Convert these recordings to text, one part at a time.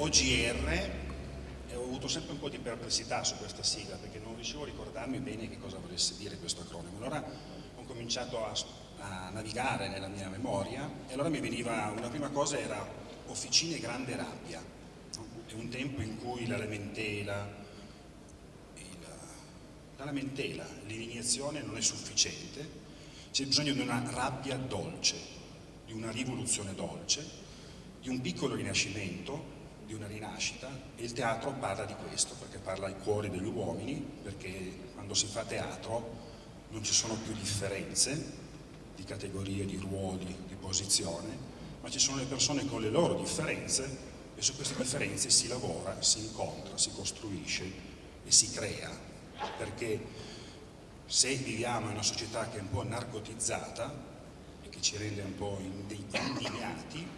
OGR e ho avuto sempre un po' di perplessità su questa sigla perché non riuscivo a ricordarmi bene che cosa volesse dire questo acronimo. Allora ho cominciato a, a navigare nella mia memoria e allora mi veniva, una prima cosa era Officine Grande Rabbia, è un tempo in cui la lamentela, la lamentela, l'indignazione non è sufficiente, c'è bisogno di una rabbia dolce, di una rivoluzione dolce, di un piccolo rinascimento, di una rinascita e il teatro parla di questo perché parla ai cuori degli uomini perché quando si fa teatro non ci sono più differenze di categorie, di ruoli, di posizione ma ci sono le persone con le loro differenze e su queste differenze si lavora, si incontra, si costruisce e si crea. Perché se viviamo in una società che è un po' narcotizzata e che ci rende un po' indignati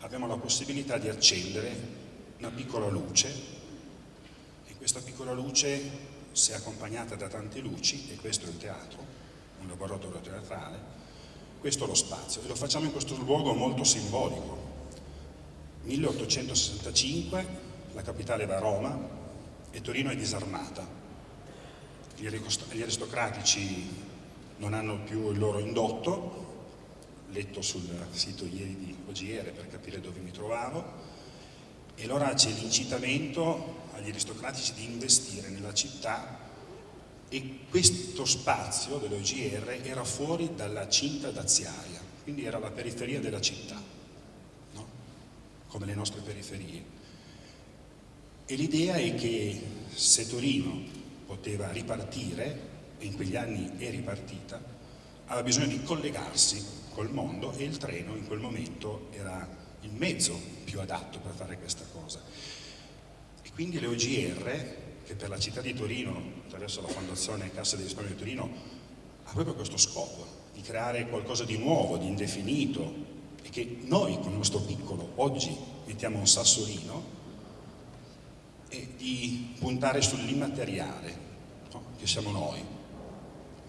abbiamo la possibilità di accendere una piccola luce e questa piccola luce se accompagnata da tante luci, e questo è il teatro, un laboratorio teatrale, questo è lo spazio e lo facciamo in questo luogo molto simbolico. 1865, la capitale va a Roma e Torino è disarmata. Gli aristocratici non hanno più il loro indotto, letto sul sito ieri di OGR per capire dove mi trovavo, e allora c'è l'incitamento agli aristocratici di investire nella città e questo spazio dell'OGR era fuori dalla cinta daziaria, quindi era la periferia della città, no? come le nostre periferie. E l'idea è che se Torino poteva ripartire, e in quegli anni è ripartita, aveva bisogno di collegarsi col mondo e il treno in quel momento era il mezzo più adatto per fare questa cosa. E quindi le OGR, che per la città di Torino, attraverso la Fondazione Cassa di Risparmio di Torino, ha proprio questo scopo, di creare qualcosa di nuovo, di indefinito, e che noi con il nostro piccolo oggi mettiamo un sassolino, e di puntare sull'immateriale, no? che siamo noi,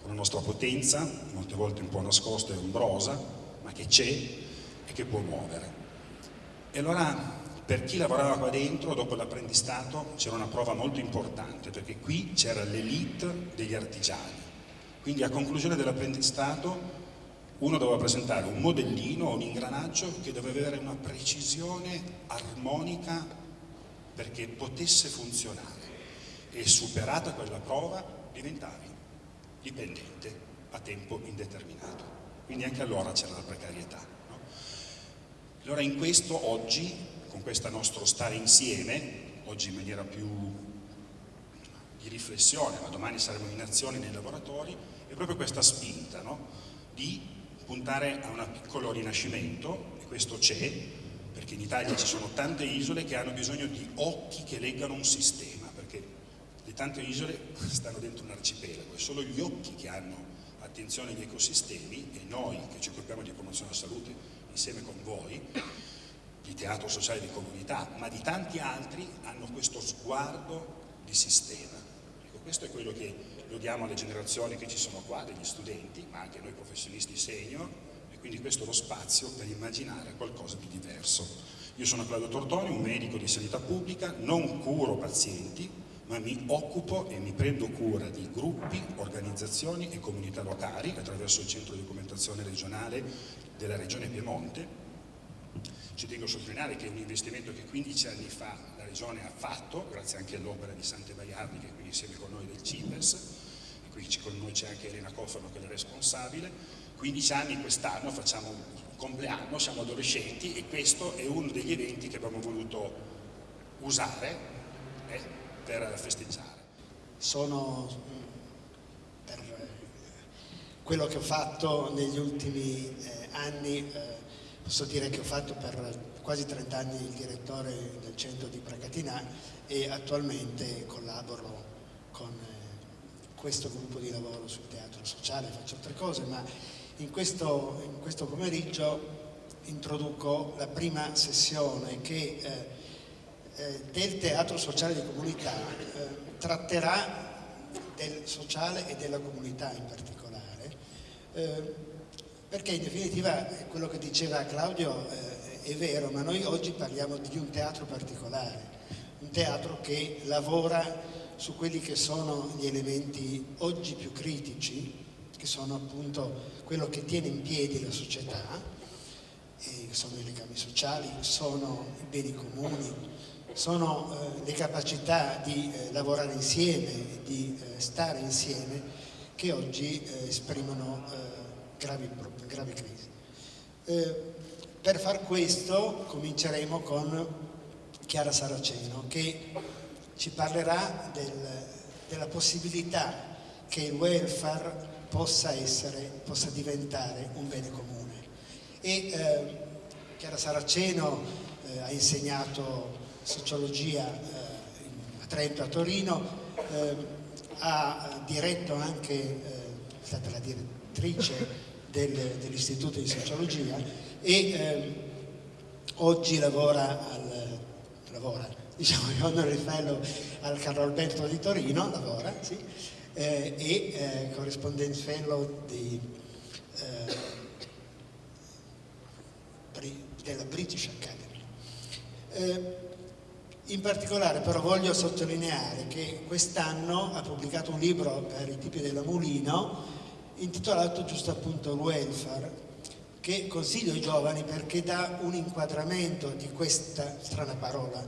con la nostra potenza, molte volte un po' nascosta e ombrosa, ma che c'è e che può muovere. E allora per chi lavorava qua dentro, dopo l'apprendistato, c'era una prova molto importante, perché qui c'era l'elite degli artigiani. Quindi a conclusione dell'apprendistato uno doveva presentare un modellino un ingranaggio che doveva avere una precisione armonica perché potesse funzionare. E superata quella prova diventavi dipendente a tempo indeterminato. Quindi anche allora c'era la precarietà. Allora in questo oggi, con questo nostro stare insieme, oggi in maniera più di riflessione, ma domani saremo in azione nei laboratori, è proprio questa spinta no? di puntare a un piccolo rinascimento, e questo c'è, perché in Italia ci sono tante isole che hanno bisogno di occhi che leggano un sistema le tante isole stanno dentro un arcipelago e solo gli occhi che hanno attenzione agli ecosistemi e noi che ci occupiamo di promozione della salute insieme con voi, di teatro sociale di comunità, ma di tanti altri hanno questo sguardo di sistema. Ecco, questo è quello che lo diamo alle generazioni che ci sono qua, degli studenti, ma anche noi professionisti senior, e quindi questo è lo spazio per immaginare qualcosa di diverso. Io sono Claudio Tortoni, un medico di sanità pubblica, non curo pazienti, ma mi occupo e mi prendo cura di gruppi, organizzazioni e comunità locali attraverso il centro di documentazione regionale della regione Piemonte. Ci tengo a sottolineare che è un investimento che 15 anni fa la regione ha fatto, grazie anche all'opera di Sante Baiardi che è qui insieme con noi del CIPES, e qui con noi c'è anche Elena Cofano che è la responsabile. 15 anni quest'anno facciamo un compleanno, siamo adolescenti e questo è uno degli eventi che abbiamo voluto usare eh, per festeggiare. Sono per quello che ho fatto negli ultimi eh, anni, eh, posso dire che ho fatto per quasi 30 anni il direttore del centro di Pracatinà e attualmente collaboro con eh, questo gruppo di lavoro sul teatro sociale, faccio altre cose, ma in questo, in questo pomeriggio introduco la prima sessione che eh, eh, del teatro sociale di comunità eh, tratterà del sociale e della comunità in particolare, eh, perché in definitiva quello che diceva Claudio eh, è vero, ma noi oggi parliamo di un teatro particolare, un teatro che lavora su quelli che sono gli elementi oggi più critici, che sono appunto quello che tiene in piedi la società, sono i legami sociali, sono i beni comuni, sono eh, le capacità di eh, lavorare insieme, di eh, stare insieme che oggi eh, esprimono eh, gravi, gravi, crisi. Eh, per far questo cominceremo con Chiara Saraceno che ci parlerà del, della possibilità che il welfare possa, essere, possa diventare un bene comune. E, Chiara Saraceno ha insegnato sociologia a Trento, a Torino, ha diretto anche, è stata la direttrice del, dell'Istituto di Sociologia e eh, oggi lavora, al, lavora diciamo, honorary fellow al Carlo Alberto di Torino, lavora, sì, eh, e eh, correspondence fellow di, eh, della British Academy. Eh, in particolare però voglio sottolineare che quest'anno ha pubblicato un libro per i tipi della Mulino intitolato giusto appunto welfare che consiglio ai giovani perché dà un inquadramento di questa strana parola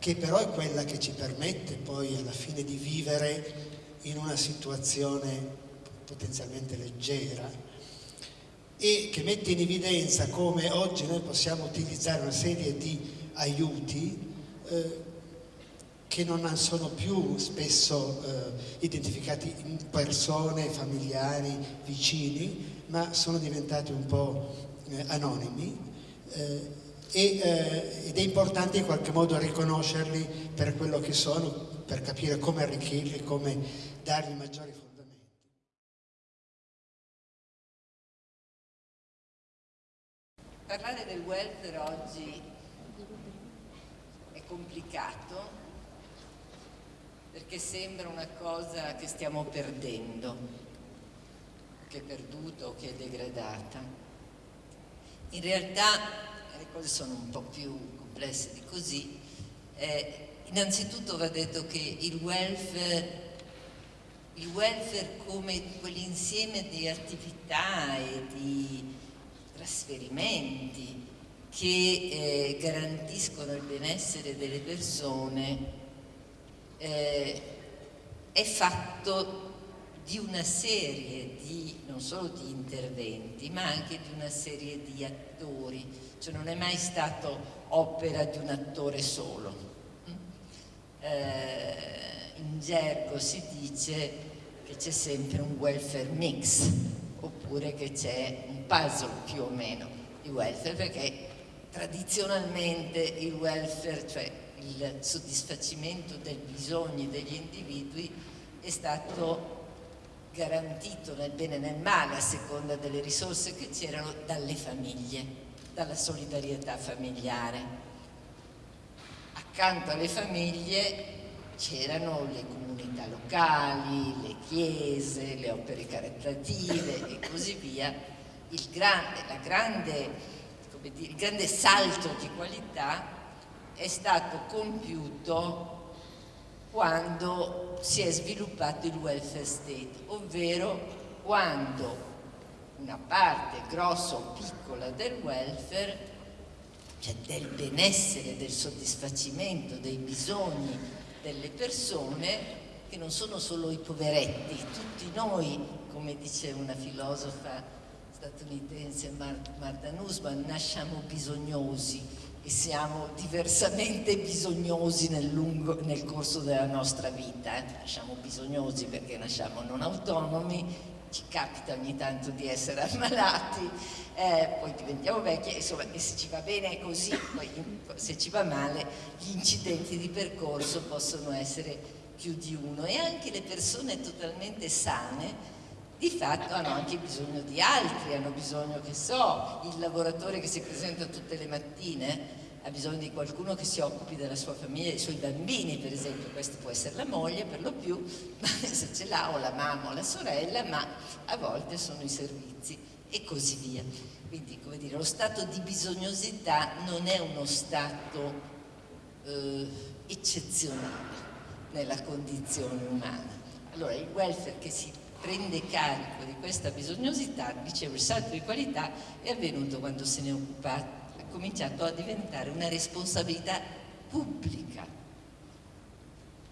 che però è quella che ci permette poi alla fine di vivere in una situazione potenzialmente leggera e che mette in evidenza come oggi noi possiamo utilizzare una serie di aiuti eh, che non sono più spesso eh, identificati in persone, familiari, vicini, ma sono diventati un po' eh, anonimi eh, eh, ed è importante in qualche modo riconoscerli per quello che sono, per capire come arricchirli, come dargli maggiori fondamenti. Parlare del welfare oggi è complicato perché sembra una cosa che stiamo perdendo, che è perduta o che è degradata. In realtà le cose sono un po' più complesse di così. Eh, innanzitutto va detto che il welfare, il welfare come quell'insieme di attività e di trasferimenti che eh, garantiscono il benessere delle persone eh, è fatto di una serie di, non solo di interventi, ma anche di una serie di attori, cioè non è mai stato opera di un attore solo. Mm? Eh, in gergo si dice che c'è sempre un welfare mix, oppure che c'è un puzzle più o meno di welfare, perché tradizionalmente il welfare, cioè il soddisfacimento dei bisogni degli individui è stato garantito nel bene e nel male a seconda delle risorse che c'erano dalle famiglie, dalla solidarietà familiare. Accanto alle famiglie c'erano le comunità locali, le chiese, le opere caritative e così via. Il grande, grande, dire, il grande salto di qualità è stato compiuto quando si è sviluppato il welfare state, ovvero quando una parte grossa o piccola del welfare, cioè del benessere, del soddisfacimento dei bisogni delle persone, che non sono solo i poveretti, tutti noi, come dice una filosofa statunitense Martha Nussbaum, nasciamo bisognosi, e siamo diversamente bisognosi nel, lungo, nel corso della nostra vita, eh? nasciamo bisognosi perché nasciamo non autonomi, ci capita ogni tanto di essere ammalati, eh, poi diventiamo vecchi, insomma, e se ci va bene è così, poi se ci va male gli incidenti di percorso possono essere più di uno e anche le persone totalmente sane di fatto hanno anche bisogno di altri, hanno bisogno, che so, il lavoratore che si presenta tutte le mattine ha bisogno di qualcuno che si occupi della sua famiglia, dei suoi bambini per esempio, questa può essere la moglie per lo più, se ce l'ha o la mamma o la sorella, ma a volte sono i servizi e così via. Quindi, come dire, lo stato di bisognosità non è uno stato eh, eccezionale nella condizione umana. Allora, il welfare che si prende carico di questa bisognosità, dicevo, il salto di qualità è avvenuto quando se ne è occupato, cominciato a diventare una responsabilità pubblica,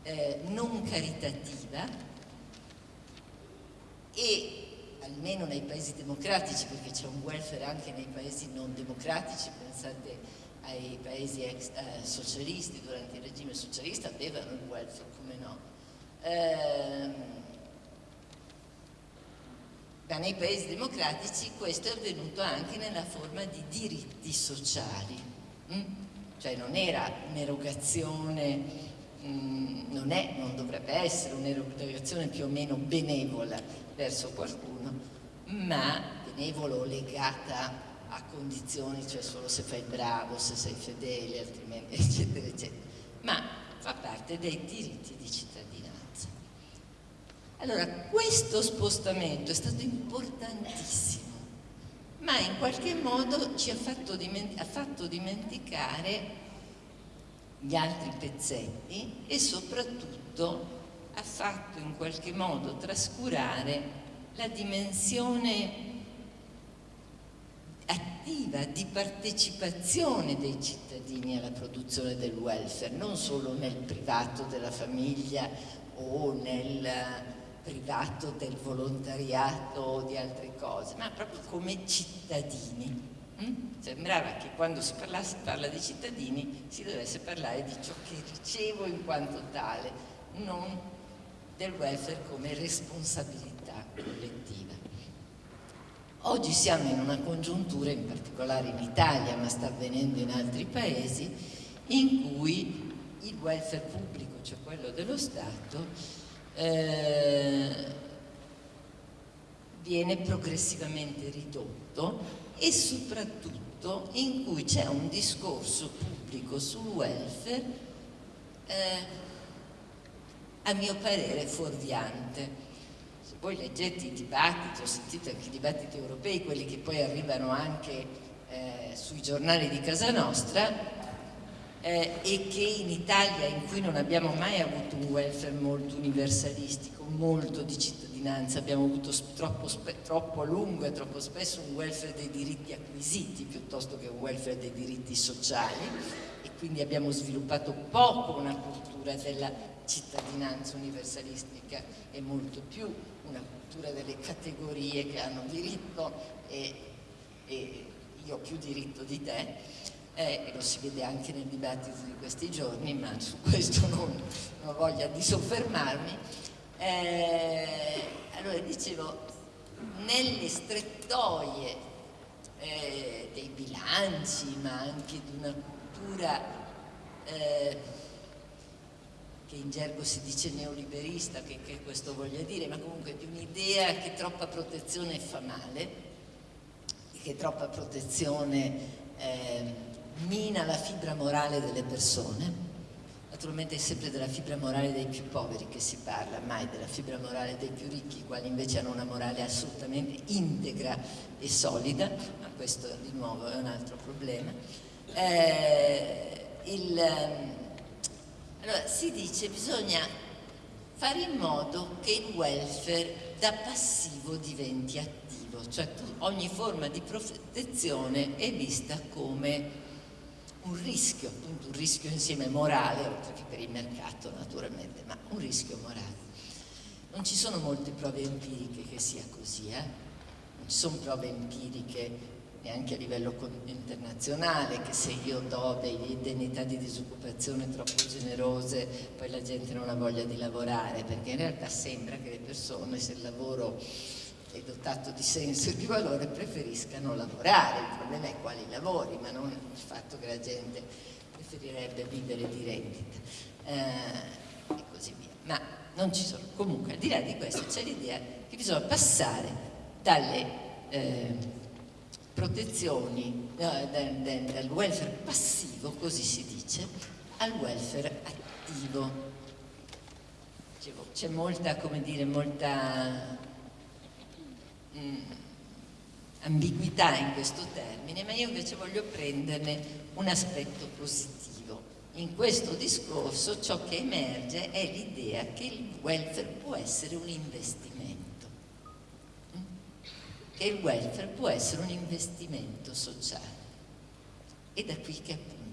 eh, non caritativa e almeno nei paesi democratici, perché c'è un welfare anche nei paesi non democratici, pensate ai paesi ex, eh, socialisti, durante il regime socialista avevano il welfare, come no. Eh, ma nei paesi democratici questo è avvenuto anche nella forma di diritti sociali, mm? cioè non era un'erogazione, mm, non, non dovrebbe essere un'erogazione più o meno benevola verso qualcuno, ma benevolo legata a condizioni, cioè solo se fai bravo, se sei fedele, altrimenti eccetera eccetera, ma fa parte dei diritti di cittadinanza. Allora, questo spostamento è stato importantissimo, ma in qualche modo ci ha fatto, ha fatto dimenticare gli altri pezzetti e soprattutto ha fatto in qualche modo trascurare la dimensione attiva di partecipazione dei cittadini alla produzione del welfare, non solo nel privato della famiglia o nel privato del volontariato o di altre cose, ma proprio come cittadini. Mm? Sembrava che quando si parlasse, parla di cittadini si dovesse parlare di ciò che ricevo in quanto tale, non del welfare come responsabilità collettiva. Oggi siamo in una congiuntura, in particolare in Italia, ma sta avvenendo in altri paesi, in cui il welfare pubblico, cioè quello dello Stato, eh, viene progressivamente ridotto e soprattutto in cui c'è un discorso pubblico sul welfare eh, a mio parere fuorviante. Se voi leggete i dibattiti, ho sentito anche i dibattiti europei, quelli che poi arrivano anche eh, sui giornali di casa nostra, eh, e che in Italia, in cui non abbiamo mai avuto un welfare molto universalistico, molto di cittadinanza, abbiamo avuto troppo, troppo a lungo e troppo spesso un welfare dei diritti acquisiti piuttosto che un welfare dei diritti sociali e quindi abbiamo sviluppato poco una cultura della cittadinanza universalistica e molto più una cultura delle categorie che hanno diritto e, e io ho più diritto di te eh, lo si vede anche nel dibattito di questi giorni, ma su questo non, non ho voglia di soffermarmi. Eh, allora dicevo, nelle strettoie eh, dei bilanci, ma anche di una cultura eh, che in gergo si dice neoliberista, che, che questo voglia dire, ma comunque di un'idea che troppa protezione fa male, che troppa protezione eh, mina la fibra morale delle persone, naturalmente è sempre della fibra morale dei più poveri che si parla, mai della fibra morale dei più ricchi, i quali invece hanno una morale assolutamente integra e solida, ma questo di nuovo è un altro problema. Eh, il, ehm, allora, si dice che bisogna fare in modo che il welfare da passivo diventi attivo, cioè ogni forma di protezione è vista come un rischio, appunto un rischio insieme morale, oltre che per il mercato naturalmente, ma un rischio morale. Non ci sono molte prove empiriche che sia così, eh? non ci sono prove empiriche neanche a livello internazionale che se io do delle indennità di disoccupazione troppo generose poi la gente non ha voglia di lavorare perché in realtà sembra che le persone se il lavoro è dotato di senso e di valore preferiscano lavorare, il problema è quali lavori, ma non il fatto che la gente preferirebbe vivere di rendita eh, e così via. Ma non ci sono. Comunque, al di là di questo, c'è l'idea che bisogna passare dalle eh, protezioni, no, dal, dal welfare passivo, così si dice, al welfare attivo. C'è molta, come dire, molta. Ambiguità in questo termine, ma io invece voglio prenderne un aspetto positivo. In questo discorso ciò che emerge è l'idea che il welfare può essere un investimento, che il welfare può essere un investimento sociale. E da qui che appunto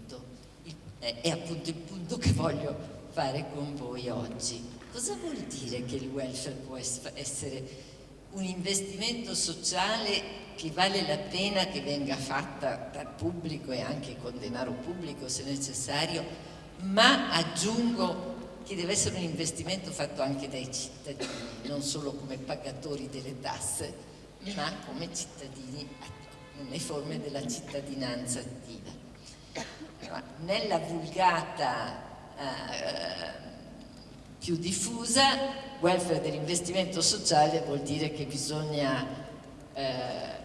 è appunto il punto che voglio fare con voi oggi. Cosa vuol dire che il welfare può essere un investimento sociale che vale la pena che venga fatta dal pubblico e anche con denaro pubblico se necessario, ma aggiungo che deve essere un investimento fatto anche dai cittadini, non solo come pagatori delle tasse, ma come cittadini nelle forme della cittadinanza attiva. Nella vulgata eh, più diffusa, welfare dell'investimento sociale vuol dire che bisogna eh,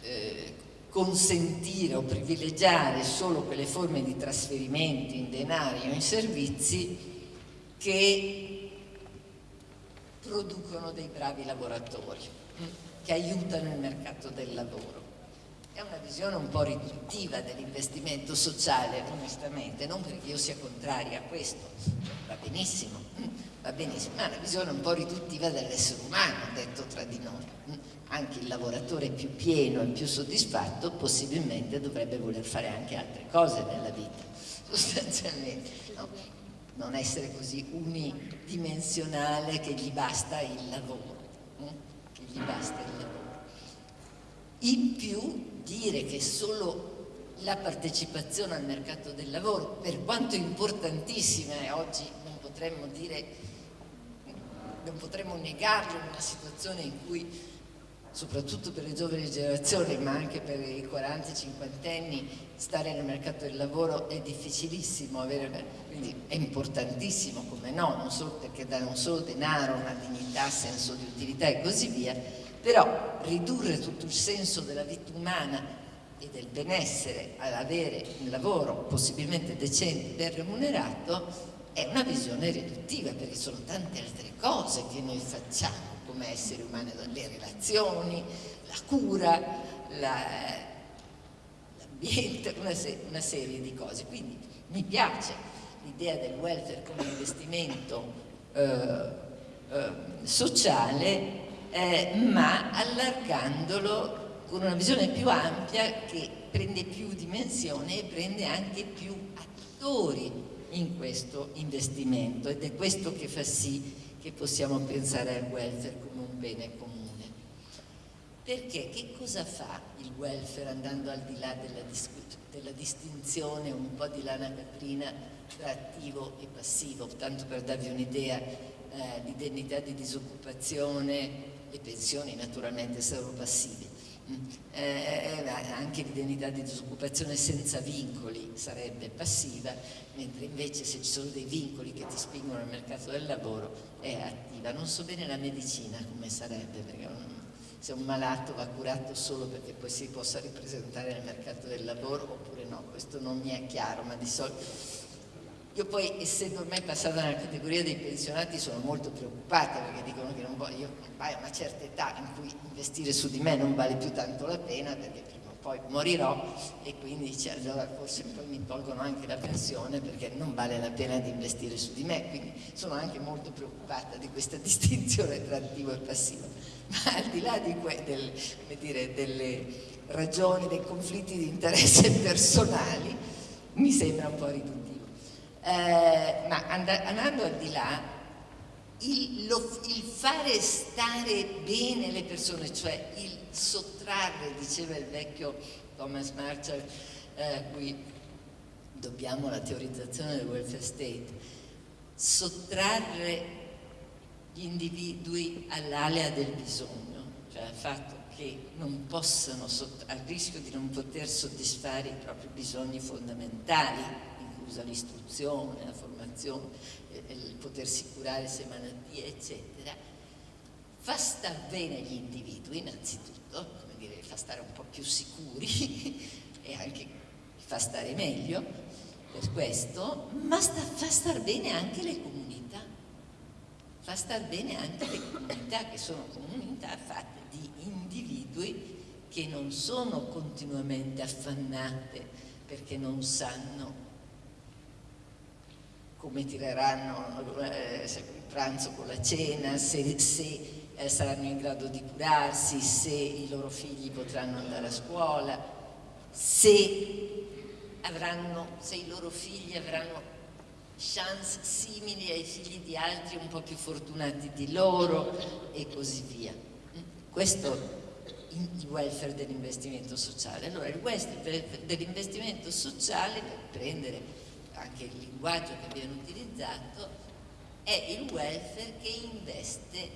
eh, consentire o privilegiare solo quelle forme di trasferimenti in denari o in servizi che producono dei bravi lavoratori, che aiutano il mercato del lavoro. È una visione un po' riduttiva dell'investimento sociale, onestamente, non perché io sia contraria a questo, va benissimo, va benissimo, ma è una visione un po' riduttiva dell'essere umano, detto tra di noi. Anche il lavoratore più pieno e più soddisfatto possibilmente dovrebbe voler fare anche altre cose nella vita, sostanzialmente. No? Non essere così unidimensionale che gli basta il lavoro, che gli basta il lavoro. In più dire che solo la partecipazione al mercato del lavoro, per quanto importantissima, e oggi non potremmo dire, non potremmo negarlo in una situazione in cui soprattutto per le giovani generazioni, ma anche per i 40-50 anni, stare nel mercato del lavoro è difficilissimo, avere, quindi è importantissimo, come no, non solo perché dà non solo denaro, una dignità, senso di utilità e così via, però ridurre tutto il senso della vita umana e del benessere ad avere un lavoro possibilmente decente e ben remunerato è una visione riduttiva perché sono tante altre cose che noi facciamo come esseri umani, le relazioni, la cura, l'ambiente, la, una, se, una serie di cose. Quindi mi piace l'idea del welfare come investimento eh, eh, sociale eh, ma allargandolo con una visione più ampia che prende più dimensione e prende anche più attori in questo investimento. Ed è questo che fa sì che possiamo pensare al welfare come un bene comune. Perché? Che cosa fa il welfare andando al di là della, della distinzione un po' di lana caprina tra attivo e passivo, tanto per darvi un'idea, eh, l'indennità di disoccupazione, le pensioni naturalmente saranno passive, mm. eh, anche l'indennità di disoccupazione senza vincoli sarebbe passiva, mentre invece se ci sono dei vincoli che ti spingono al mercato del lavoro è attiva. Non so bene la medicina come sarebbe, perché se un malato va curato solo perché poi si possa ripresentare nel mercato del lavoro oppure no, questo non mi è chiaro, ma di solito io poi, essendo ormai passata nella categoria dei pensionati, sono molto preoccupata perché dicono che non voglio, vai a una certa età in cui investire su di me non vale più tanto la pena perché prima o poi morirò e quindi cioè, allora forse poi mi tolgono anche la pensione perché non vale la pena di investire su di me, quindi sono anche molto preoccupata di questa distinzione tra attivo e passivo. Ma al di là di del, dire, delle ragioni, dei conflitti di interesse personali, mi sembra un po' riduttivo. Eh, ma and andando al di là, il, lo, il, fare stare bene le persone, cioè il sottrarre, diceva il vecchio Thomas Marshall, eh, cui dobbiamo la teorizzazione del welfare state, sottrarre gli individui all'alea del bisogno, cioè al fatto che non possano, al rischio di non poter soddisfare i propri bisogni fondamentali, inclusa l'istruzione, la formazione, il potersi curare se malattie, eccetera, fa star bene gli individui innanzitutto, come dire, fa stare un po' più sicuri e anche fa stare meglio per questo, ma sta, fa star bene anche le comunità, fa star bene anche le comunità che sono comunità fatte che non sono continuamente affannate perché non sanno come tireranno eh, il pranzo con la cena, se, se eh, saranno in grado di curarsi, se i loro figli potranno andare a scuola, se, avranno, se i loro figli avranno chance simili ai figli di altri un po' più fortunati di loro e così via. Questo il welfare dell'investimento sociale. Allora il welfare dell'investimento sociale, per prendere anche il linguaggio che abbiamo utilizzato, è il welfare che investe,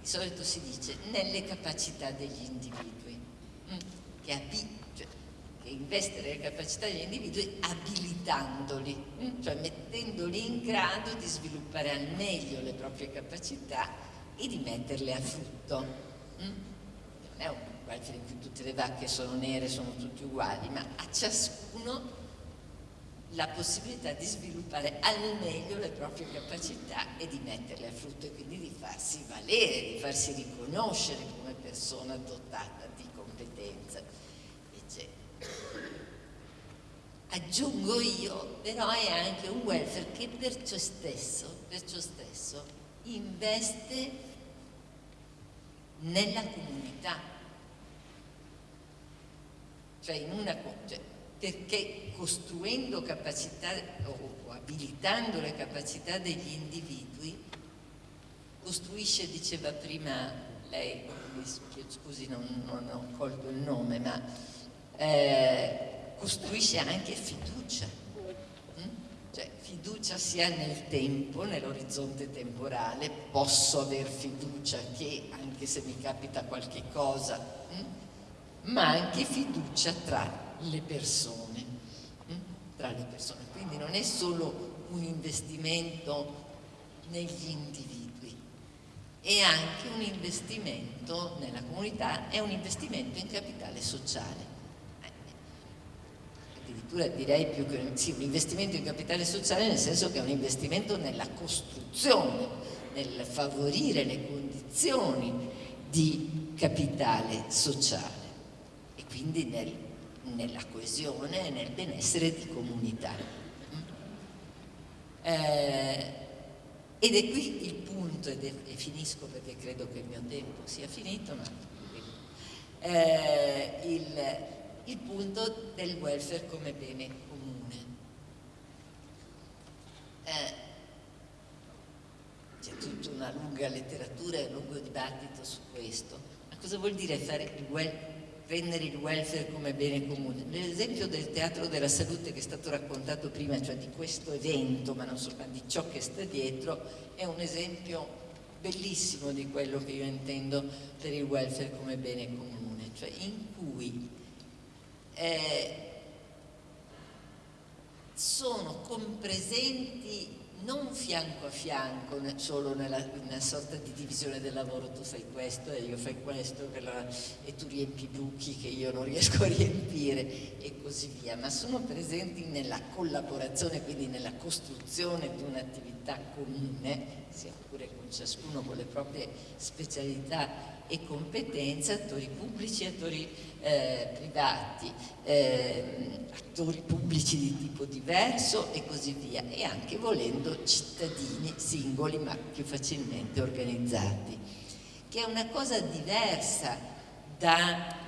di solito si dice, nelle capacità degli individui, mm? che, cioè, che investe nelle capacità degli individui abilitandoli, mm? cioè mettendoli in grado di sviluppare al meglio le proprie capacità e di metterle a frutto. Mm? è un welfare in cui tutte le vacche sono nere, sono tutte uguali, ma a ciascuno la possibilità di sviluppare al meglio le proprie capacità e di metterle a frutto e quindi di farsi valere, di farsi riconoscere come persona dotata di competenza. Aggiungo io, però è anche un welfare che per ciò stesso, per ciò stesso investe nella comunità cioè in una, cioè, perché costruendo capacità o, abilitando le capacità degli individui costruisce, diceva prima lei, scusi non, non ho colto il nome, ma eh, costruisce anche fiducia, mm? cioè fiducia sia nel tempo, nell'orizzonte temporale, posso aver fiducia che anche se mi capita qualche cosa, mm? ma anche fiducia tra le persone. Tra le persone. Quindi non è solo un investimento negli individui, è anche un investimento nella comunità, è un investimento in capitale sociale. Eh, addirittura direi più che sì, un investimento in capitale sociale nel senso che è un investimento nella costruzione, nel favorire le condizioni di capitale sociale quindi nel, nella coesione e nel benessere di comunità. Eh, ed è qui il punto, è, e finisco perché credo che il mio tempo sia finito, ma eh, il, il punto del welfare come bene comune. Eh, c'è tutta una lunga letteratura e un lungo dibattito su questo. Ma cosa vuol dire fare il welfare? Rendere il welfare come bene comune. L'esempio del teatro della salute che è stato raccontato prima, cioè di questo evento, ma non soltanto di ciò che sta dietro, è un esempio bellissimo di quello che io intendo per il welfare come bene comune, cioè in cui eh, sono compresenti non fianco a fianco, solo nella, una sorta di divisione del lavoro, tu fai questo e io fai questo la, e tu riempi i buchi che io non riesco a riempire e così via, ma sono presenti nella collaborazione, quindi nella costruzione di un'attività comune, sia pure con ciascuno con le proprie specialità e competenze, attori pubblici e attori eh, privati, eh, attori pubblici di tipo diverso e così via, e anche volendo cittadini singoli ma più facilmente organizzati, che è una cosa diversa da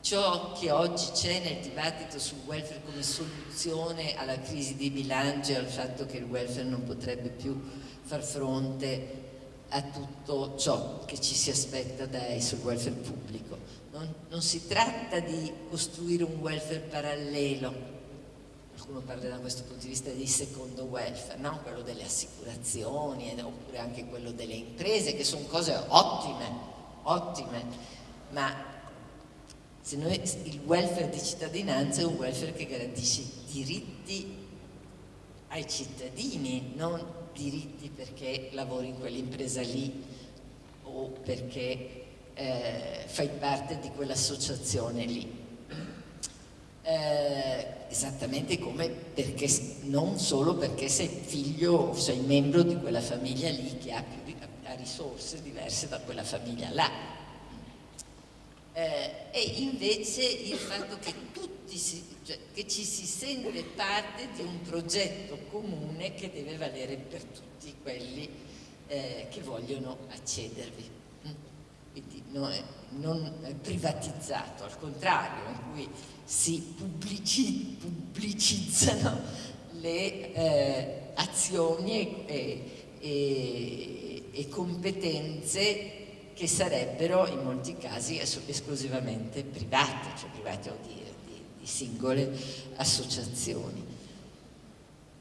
ciò che oggi c'è nel dibattito sul welfare come soluzione alla crisi di bilancio e al fatto che il welfare non potrebbe più far fronte a tutto ciò che ci si aspetta dai sul welfare pubblico. Non, non, si tratta di costruire un welfare parallelo, qualcuno parla da questo punto di vista di secondo welfare, no? quello delle assicurazioni oppure anche quello delle imprese, che sono cose ottime, ottime, ma noi, il welfare di cittadinanza è un welfare che garantisce diritti ai cittadini, non diritti perché lavori in quell'impresa lì o perché eh, fai parte di quell'associazione lì. Eh, esattamente come perché, non solo perché sei figlio o sei membro di quella famiglia lì che ha, più, ha risorse diverse da quella famiglia là. Eh, e invece il fatto che tutti si, cioè, che ci si sente parte di un progetto comune che deve valere per tutti quelli eh, che vogliono accedervi. Mm? Quindi no, non privatizzato, al contrario, in cui si pubblici, pubblicizzano le eh, azioni e, e, e competenze che sarebbero in molti casi esclusivamente private, cioè private o di, singole associazioni.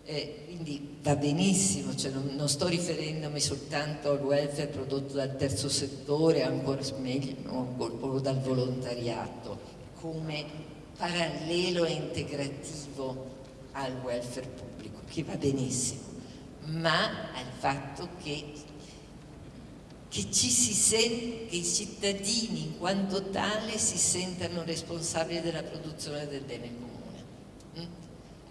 Eh, quindi va benissimo, cioè non, non, sto riferendomi soltanto al welfare prodotto dal terzo settore, ancora meglio, no, o dal volontariato, come parallelo e integrativo al welfare pubblico, che va benissimo, ma al fatto che che, ci si sente, che i cittadini in quanto tale si sentano responsabili della produzione del bene comune. Mm?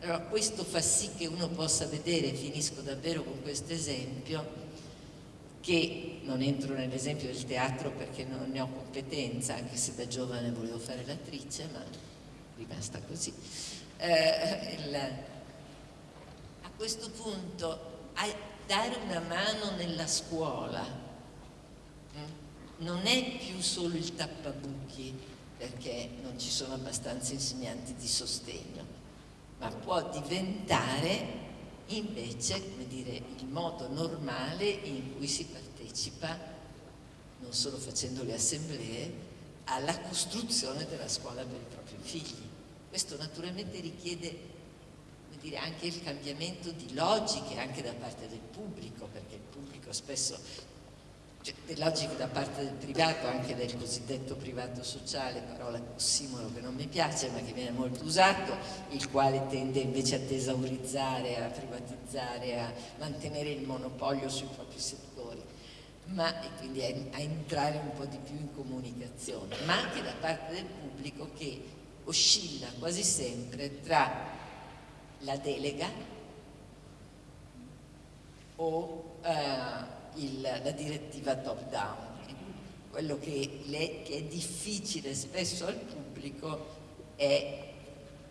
Allora questo fa sì che uno possa vedere, finisco davvero con questo esempio, che non entro nell'esempio del teatro perché non ne ho competenza, anche se da giovane volevo fare l'attrice, ma è rimasta così. Eh, il, a questo punto, a, dare una mano nella scuola non è più solo il tappabuchi perché non ci sono abbastanza insegnanti di sostegno, ma può diventare invece dire, il modo normale in cui si partecipa, non solo facendo le assemblee, alla costruzione della scuola per i propri figli. Questo naturalmente richiede dire, anche il cambiamento di logiche anche da parte del pubblico, perché il pubblico spesso cioè, logiche da parte del privato, anche del cosiddetto privato sociale, parola ossimolo che non mi piace ma che viene molto usato, il quale tende invece a tesaurizzare, a privatizzare, a mantenere il monopolio sui propri settori, ma, quindi a, a entrare un po' di più in comunicazione, ma anche da parte del pubblico che oscilla quasi sempre tra la delega o eh, il, la direttiva top down. Quello che, le, che è difficile spesso al pubblico è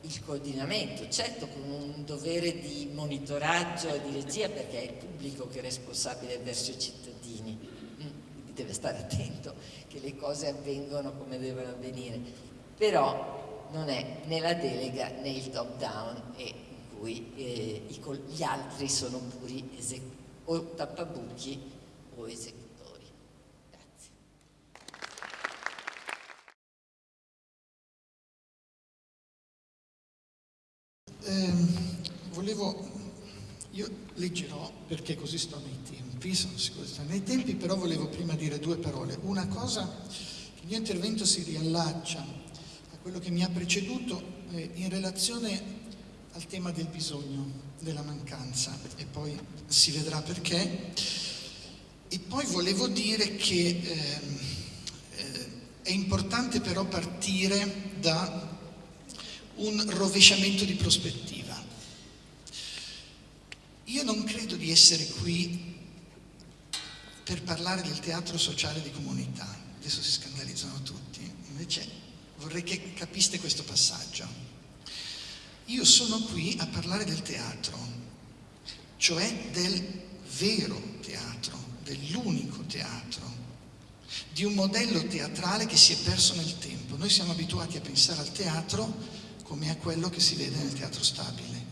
il coordinamento, certo con un dovere di monitoraggio e di regia perché è il pubblico che è responsabile verso i cittadini, mm, quindi deve stare attento che le cose avvengono come devono avvenire, però non è né la delega né il top down in cui eh, gli altri sono puri esecuti o tappabuchi o esecutori. Eh, volevo, io leggerò perché così sto nei tempi, sono sicuro di stare nei tempi, però volevo prima dire due parole. Una cosa, il mio intervento si riallaccia a quello che mi ha preceduto eh, in relazione al tema del bisogno, della mancanza e poi si vedrà perché. E poi volevo dire che eh, eh, è importante però partire da un rovesciamento di prospettiva. Io non credo di essere qui per parlare del teatro sociale di comunità, adesso si scandalizzano tutti, invece vorrei che capiste questo passaggio. Io sono qui a parlare del teatro, cioè del vero teatro, dell'unico teatro, di un modello teatrale che si è perso nel tempo. Noi siamo abituati a pensare al teatro come a quello che si vede nel teatro stabile.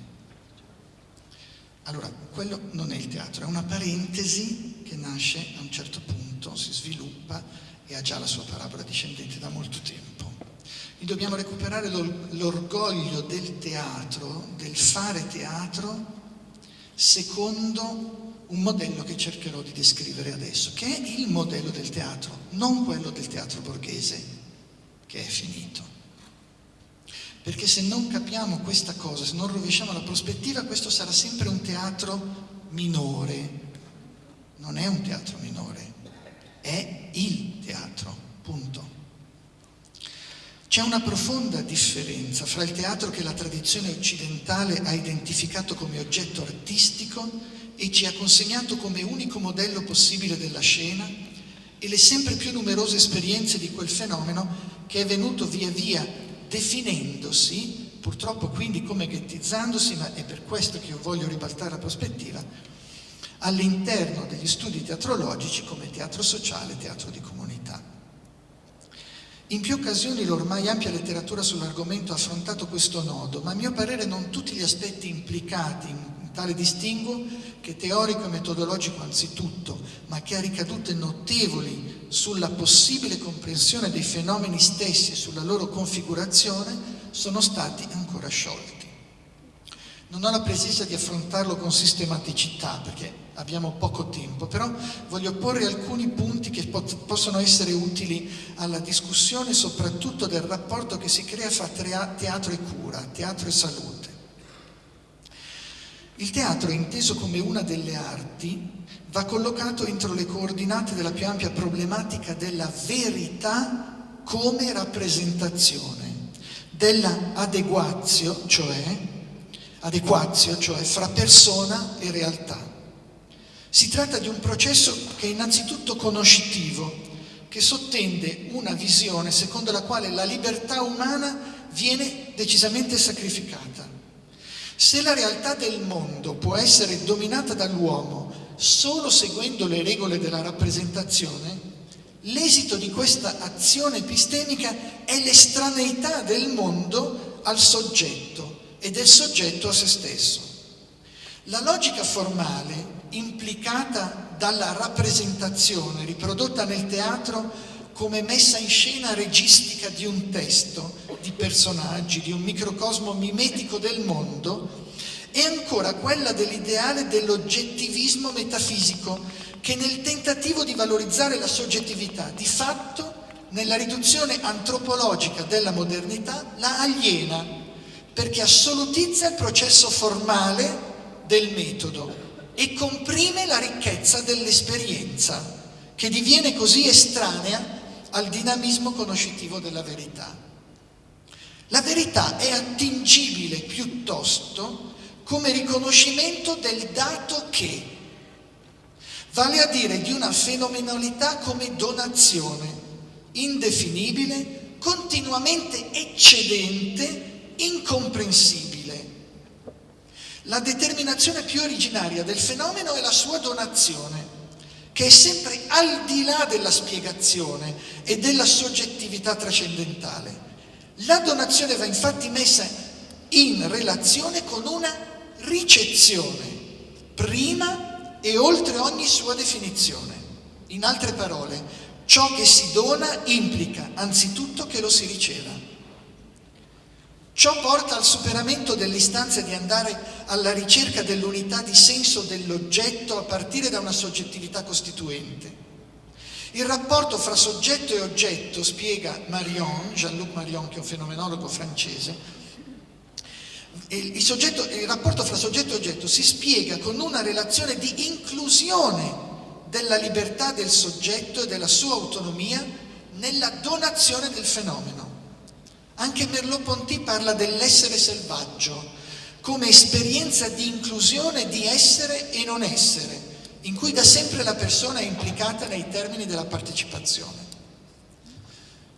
Allora, quello non è il teatro, è una parentesi che nasce a un certo punto, si sviluppa e ha già la sua parabola discendente da molto tempo. E dobbiamo recuperare l'orgoglio del teatro, del fare teatro, secondo un modello che cercherò di descrivere adesso, che è il modello del teatro, non quello del teatro borghese, che è finito. Perché se non capiamo questa cosa, se non rovesciamo la prospettiva, questo sarà sempre un teatro minore. Non è un teatro minore, è il teatro, punto. C'è una profonda differenza fra il teatro che la tradizione occidentale ha identificato come oggetto artistico e ci ha consegnato come unico modello possibile della scena e le sempre più numerose esperienze di quel fenomeno che è venuto via via definendosi, purtroppo quindi come ghettizzandosi, ma è per questo che io voglio ribaltare la prospettiva, all'interno degli studi teatrologici come teatro sociale, teatro di comunità. In più occasioni l'ormai ampia letteratura sull'argomento ha affrontato questo nodo, ma a mio parere non tutti gli aspetti implicati in tale distinguo, che teorico e metodologico anzitutto, ma che ha ricadute notevoli sulla possibile comprensione dei fenomeni stessi e sulla loro configurazione, sono stati ancora sciolti. Non ho la pretesa di affrontarlo con sistematicità perché abbiamo poco tempo, però voglio porre alcuni punti che pot possono essere utili alla discussione soprattutto del rapporto che si crea fra teatro e cura, teatro e salute. Il teatro, inteso come una delle arti, va collocato entro le coordinate della più ampia problematica della verità come rappresentazione, della adeguazio, cioè, adequazio, cioè fra persona e realtà. Si tratta di un processo che è innanzitutto conoscitivo, che sottende una visione secondo la quale la libertà umana viene decisamente sacrificata. Se la realtà del mondo può essere dominata dall'uomo solo seguendo le regole della rappresentazione, l'esito di questa azione epistemica è l'estraneità del mondo al soggetto e del soggetto a se stesso. La logica formale implicata dalla rappresentazione riprodotta nel teatro come messa in scena registica di un testo, di personaggi, di un microcosmo mimetico del mondo, è ancora quella dell'ideale dell'oggettivismo metafisico che nel tentativo di valorizzare la soggettività di fatto nella riduzione antropologica della modernità la aliena perché assolutizza il processo formale del metodo e comprime la ricchezza dell'esperienza che diviene così estranea al dinamismo conoscitivo della verità. La verità è attingibile piuttosto come riconoscimento del dato che, vale a dire di una fenomenalità come donazione, indefinibile, continuamente eccedente, incomprensibile. La determinazione più originaria del fenomeno è la sua donazione, che è sempre al di là della spiegazione e della soggettività trascendentale. La donazione va infatti messa in relazione con una ricezione, prima e oltre ogni sua definizione. In altre parole, ciò che si dona implica anzitutto che lo si riceva. Ciò porta al superamento dell'istanza di andare alla ricerca dell'unità di senso dell'oggetto a partire da una soggettività costituente. Il rapporto fra soggetto e oggetto, spiega Marion, Jean-Luc Marion, che è un fenomenologo francese, il, soggetto, il rapporto fra soggetto e oggetto si spiega con una relazione di inclusione della libertà del soggetto e della sua autonomia nella donazione del fenomeno. Anche Merleau-Ponty parla dell'essere selvaggio come esperienza di inclusione di essere e non essere, in cui da sempre la persona è implicata nei termini della partecipazione.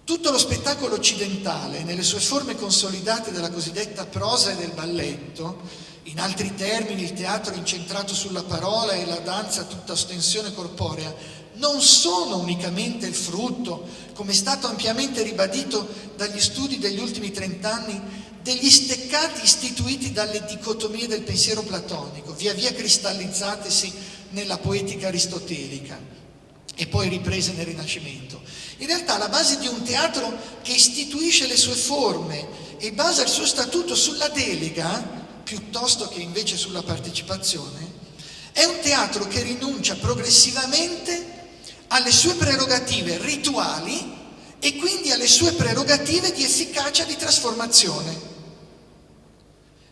Tutto lo spettacolo occidentale, nelle sue forme consolidate della cosiddetta prosa e del balletto, in altri termini il teatro incentrato sulla parola e la danza tutta ostensione corporea, non sono unicamente il frutto, come è stato ampiamente ribadito dagli studi degli ultimi trent'anni, degli steccati istituiti dalle dicotomie del pensiero platonico, via via cristallizzatesi nella poetica aristotelica e poi riprese nel Rinascimento. In realtà la base di un teatro che istituisce le sue forme e basa il suo statuto sulla delega, piuttosto che invece sulla partecipazione, è un teatro che rinuncia progressivamente alle sue prerogative rituali e quindi alle sue prerogative di efficacia di trasformazione.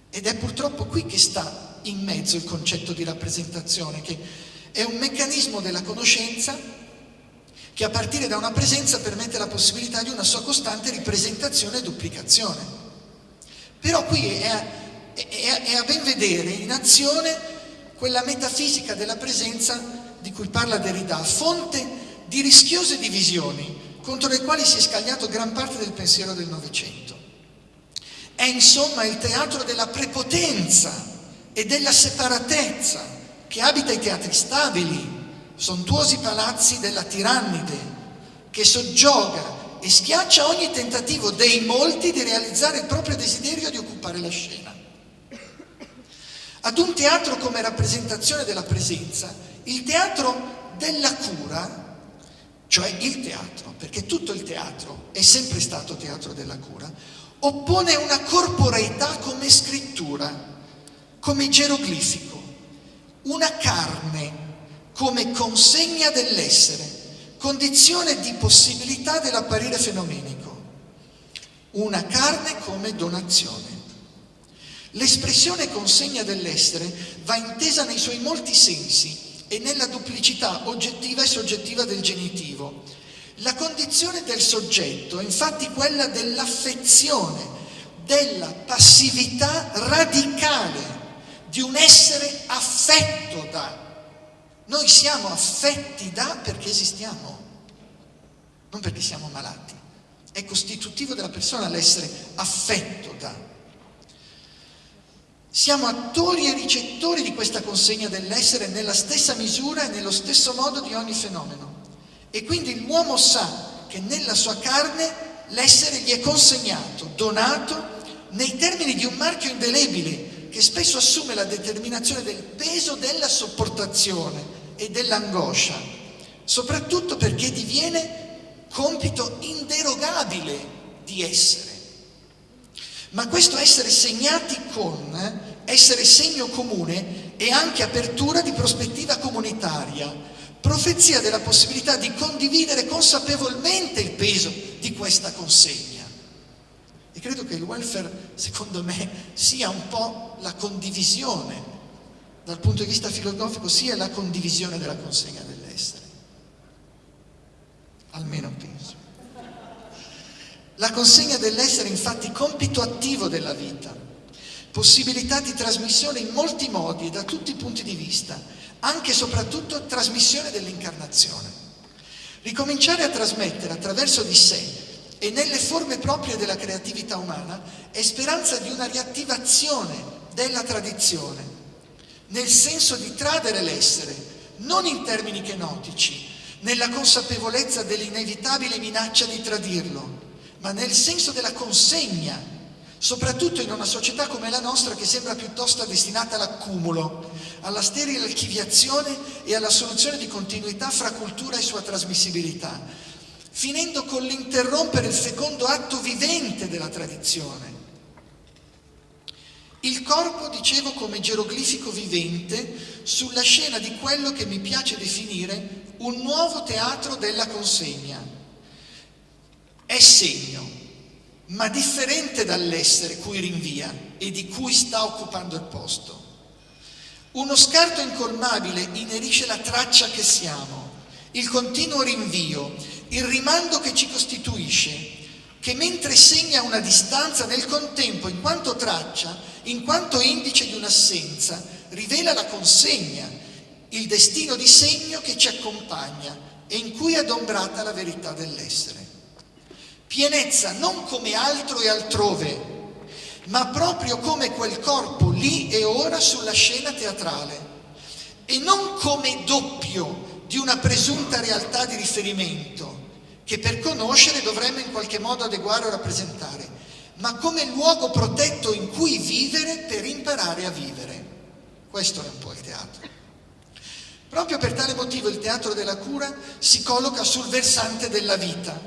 Ed è purtroppo qui che sta in mezzo il concetto di rappresentazione, che è un meccanismo della conoscenza che a partire da una presenza permette la possibilità di una sua costante ripresentazione e duplicazione. Però qui è a, è, è a ben vedere in azione quella metafisica della presenza di cui parla Derrida, fonte di rischiose divisioni contro le quali si è scagliato gran parte del pensiero del Novecento. È insomma il teatro della prepotenza e della separatezza che abita i teatri stabili, sontuosi palazzi della tirannide, che soggioga e schiaccia ogni tentativo dei molti di realizzare il proprio desiderio di occupare la scena. Ad un teatro come rappresentazione della presenza, il teatro della cura, cioè il teatro, perché tutto il teatro è sempre stato teatro della cura, oppone una corporeità come scrittura, come geroglifico, una carne come consegna dell'essere, condizione di possibilità dell'apparire fenomenico, una carne come donazione. L'espressione consegna dell'essere va intesa nei suoi molti sensi e nella duplicità oggettiva e soggettiva del genitivo. La condizione del soggetto è infatti quella dell'affezione, della passività radicale, di un essere affetto da. Noi siamo affetti da perché esistiamo, non perché siamo malati. È costitutivo della persona l'essere affetto da. Siamo attori e ricettori di questa consegna dell'essere nella stessa misura e nello stesso modo di ogni fenomeno. E quindi l'uomo sa che nella sua carne l'essere gli è consegnato, donato, nei termini di un marchio indelebile che spesso assume la determinazione del peso della sopportazione e dell'angoscia, soprattutto perché diviene compito inderogabile di essere. Ma questo essere segnati con, eh, essere segno comune e anche apertura di prospettiva comunitaria, profezia della possibilità di condividere consapevolmente il peso di questa consegna. E credo che il welfare, secondo me, sia un po' la condivisione, dal punto di vista filosofico, sia la condivisione della consegna dell'essere. Almeno penso. La consegna dell'essere infatti compito attivo della vita, possibilità di trasmissione in molti modi e da tutti i punti di vista, anche e soprattutto trasmissione dell'incarnazione. Ricominciare a trasmettere attraverso di sé e nelle forme proprie della creatività umana è speranza di una riattivazione della tradizione, nel senso di tradere l'essere, non in termini chenotici, nella consapevolezza dell'inevitabile minaccia di tradirlo, ma nel senso della consegna, soprattutto in una società come la nostra che sembra piuttosto destinata all'accumulo, alla sterile archiviazione e alla soluzione di continuità fra cultura e sua trasmissibilità, finendo con l'interrompere il fecondo atto vivente della tradizione. Il corpo, dicevo, come geroglifico vivente sulla scena di quello che mi piace definire un nuovo teatro della consegna è segno, ma differente dall'essere cui rinvia e di cui sta occupando il posto. Uno scarto incolmabile inerisce la traccia che siamo, il continuo rinvio, il rimando che ci costituisce, che mentre segna una distanza nel contempo, in quanto traccia, in quanto indice di un'assenza, rivela la consegna, il destino di segno che ci accompagna e in cui è adombrata la verità dell'essere. Pienezza non come altro e altrove, ma proprio come quel corpo lì e ora sulla scena teatrale e non come doppio di una presunta realtà di riferimento che per conoscere dovremmo in qualche modo adeguare o rappresentare, ma come luogo protetto in cui vivere per imparare a vivere. Questo è un po' il teatro. Proprio per tale motivo il teatro della cura si colloca sul versante della vita,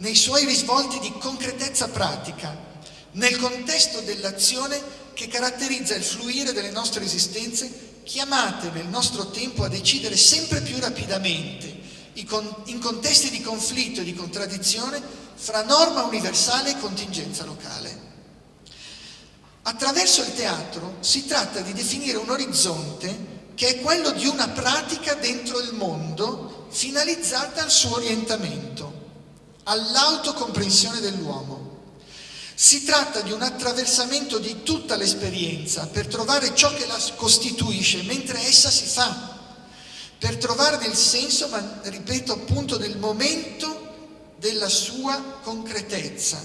nei suoi risvolti di concretezza pratica, nel contesto dell'azione che caratterizza il fluire delle nostre esistenze, chiamate nel nostro tempo a decidere sempre più rapidamente, in contesti di conflitto e di contraddizione, fra norma universale e contingenza locale. Attraverso il teatro si tratta di definire un orizzonte che è quello di una pratica dentro il mondo finalizzata al suo orientamento all'autocomprensione dell'uomo. Si tratta di un attraversamento di tutta l'esperienza per trovare ciò che la costituisce mentre essa si fa, per trovarne il senso, ma ripeto appunto nel momento della sua concretezza.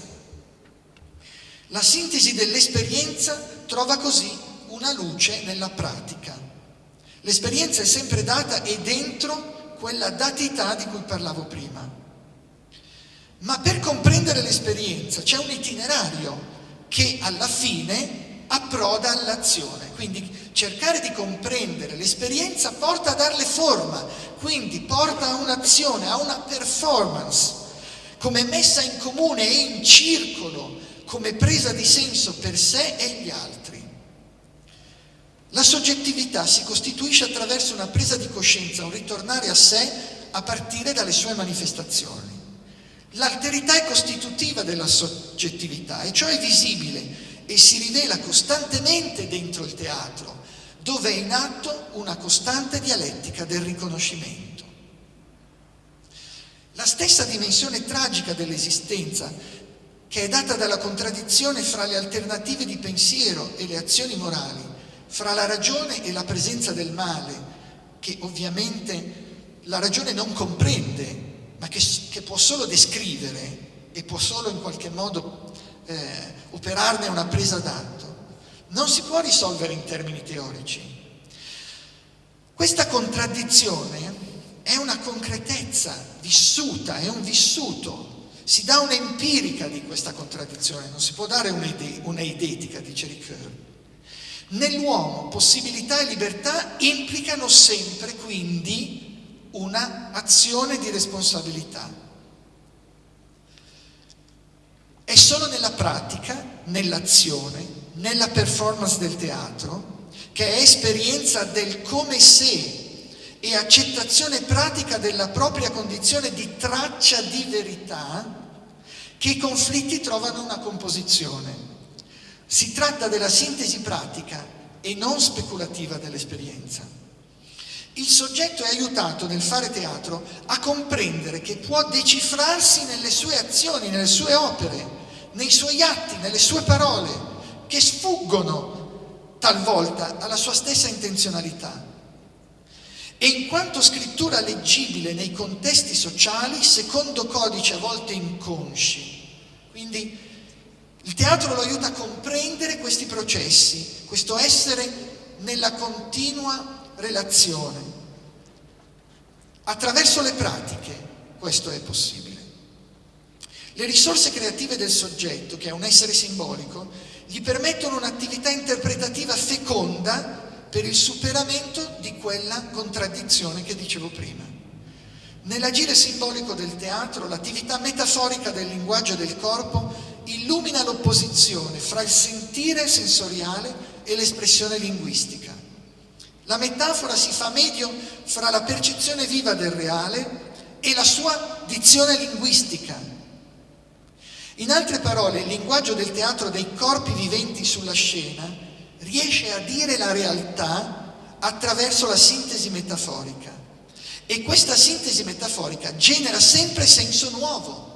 La sintesi dell'esperienza trova così una luce nella pratica. L'esperienza è sempre data e dentro quella datità di cui parlavo prima. Ma per comprendere l'esperienza c'è un itinerario che alla fine approda all'azione. Quindi cercare di comprendere l'esperienza porta a darle forma, quindi porta a un'azione, a una performance, come messa in comune e in circolo, come presa di senso per sé e gli altri. La soggettività si costituisce attraverso una presa di coscienza, un ritornare a sé a partire dalle sue manifestazioni. L'alterità è costitutiva della soggettività e ciò è visibile e si rivela costantemente dentro il teatro, dove è in atto una costante dialettica del riconoscimento. La stessa dimensione tragica dell'esistenza, che è data dalla contraddizione fra le alternative di pensiero e le azioni morali, fra la ragione e la presenza del male, che ovviamente la ragione non comprende, ma che, che può solo descrivere e può solo in qualche modo eh, operarne una presa d'atto, non si può risolvere in termini teorici. Questa contraddizione è una concretezza vissuta, è un vissuto, si dà un'empirica di questa contraddizione, non si può dare un'eidetica, dice Ricoeur. Nell'uomo possibilità e libertà implicano sempre quindi una azione di responsabilità. È solo nella pratica, nell'azione, nella performance del teatro, che è esperienza del come se e accettazione pratica della propria condizione di traccia di verità, che i conflitti trovano una composizione. Si tratta della sintesi pratica e non speculativa dell'esperienza. Il soggetto è aiutato nel fare teatro a comprendere che può decifrarsi nelle sue azioni, nelle sue opere, nei suoi atti, nelle sue parole, che sfuggono talvolta alla sua stessa intenzionalità. E in quanto scrittura leggibile nei contesti sociali, secondo codici a volte inconsci. Quindi il teatro lo aiuta a comprendere questi processi, questo essere nella continua relazione. Attraverso le pratiche questo è possibile. Le risorse creative del soggetto, che è un essere simbolico, gli permettono un'attività interpretativa feconda per il superamento di quella contraddizione che dicevo prima. Nell'agire simbolico del teatro, l'attività metaforica del linguaggio del corpo illumina l'opposizione fra il sentire sensoriale e l'espressione linguistica. La metafora si fa medio fra la percezione viva del reale e la sua dizione linguistica. In altre parole, il linguaggio del teatro dei corpi viventi sulla scena riesce a dire la realtà attraverso la sintesi metaforica. E questa sintesi metaforica genera sempre senso nuovo.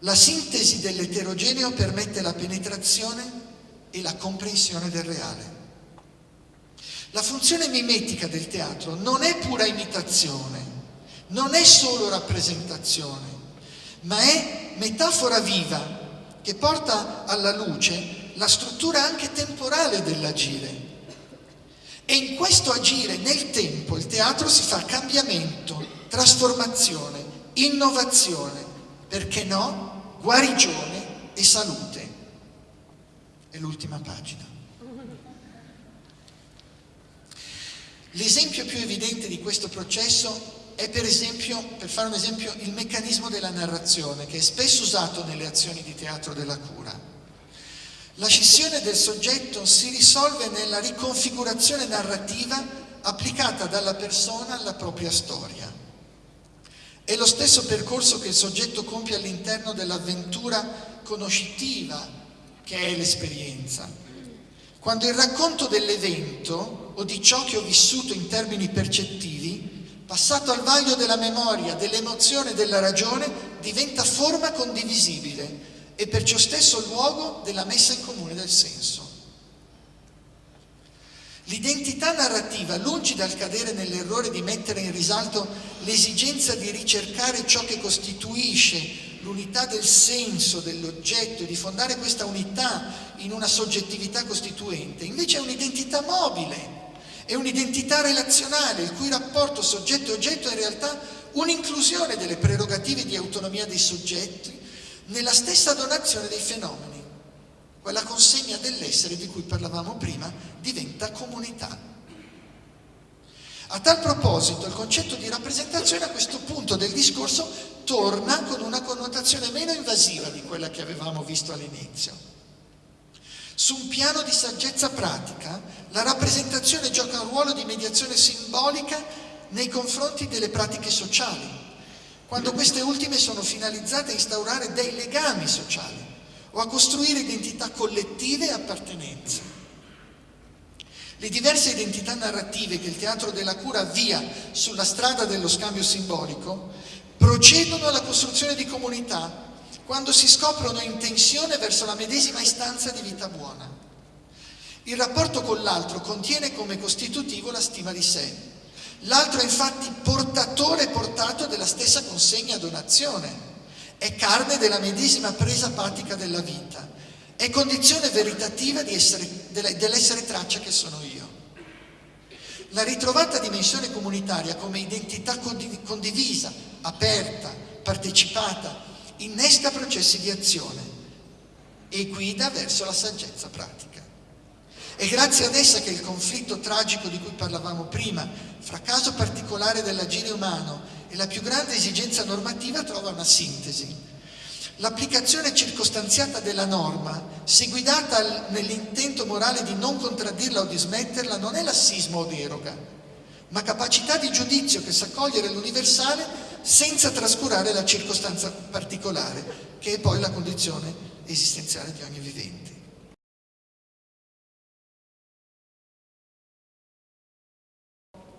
La sintesi dell'eterogeneo permette la penetrazione e la comprensione del reale. La funzione mimetica del teatro non è pura imitazione, non è solo rappresentazione, ma è metafora viva che porta alla luce la struttura anche temporale dell'agire. E in questo agire nel tempo il teatro si fa cambiamento, trasformazione, innovazione, perché no? guarigione e salute. È l'ultima pagina. L'esempio più evidente di questo processo è per esempio, per fare un esempio, il meccanismo della narrazione che è spesso usato nelle azioni di teatro della cura. La scissione del soggetto si risolve nella riconfigurazione narrativa applicata dalla persona alla propria storia. È lo stesso percorso che il soggetto compie all'interno dell'avventura conoscitiva che è l'esperienza. Quando il racconto dell'evento o di ciò che ho vissuto in termini percettivi, passato al vaglio della memoria, dell'emozione e della ragione, diventa forma condivisibile e perciò stesso luogo della messa in comune del senso. L'identità narrativa, lungi dal cadere nell'errore di mettere in risalto l'esigenza di ricercare ciò che costituisce l'unità del senso dell'oggetto di fondare questa unità in una soggettività costituente, invece è un'identità mobile, è un'identità relazionale, il cui rapporto soggetto-oggetto è in realtà un'inclusione delle prerogative di autonomia dei soggetti nella stessa donazione dei fenomeni. Quella consegna dell'essere di cui parlavamo prima diventa comunità. A tal proposito il concetto di rappresentazione a questo punto del discorso torna con una connotazione meno invasiva di quella che avevamo visto all'inizio. Su un piano di saggezza pratica, la rappresentazione gioca un ruolo di mediazione simbolica nei confronti delle pratiche sociali, quando queste ultime sono finalizzate a instaurare dei legami sociali o a costruire identità collettive e appartenenze. Le diverse identità narrative che il teatro della cura avvia sulla strada dello scambio simbolico procedono alla costruzione di comunità quando si scoprono in tensione verso la medesima istanza di vita buona. Il rapporto con l'altro contiene come costitutivo la stima di sé. L'altro è infatti portatore e portato della stessa consegna donazione. È carne della medesima presa patica della vita è condizione veritativa dell'essere traccia che sono io. La ritrovata dimensione comunitaria come identità condivisa, aperta, partecipata, innesca processi di azione e guida verso la saggezza pratica. È grazie ad essa che il conflitto tragico di cui parlavamo prima, fra caso particolare dell'agire umano e la più grande esigenza normativa, trova una sintesi L'applicazione circostanziata della norma, se guidata nell'intento morale di non contraddirla o di smetterla, non è lassismo o deroga, ma capacità di giudizio che sa cogliere l'universale senza trascurare la circostanza particolare, che è poi la condizione esistenziale di ogni vivente.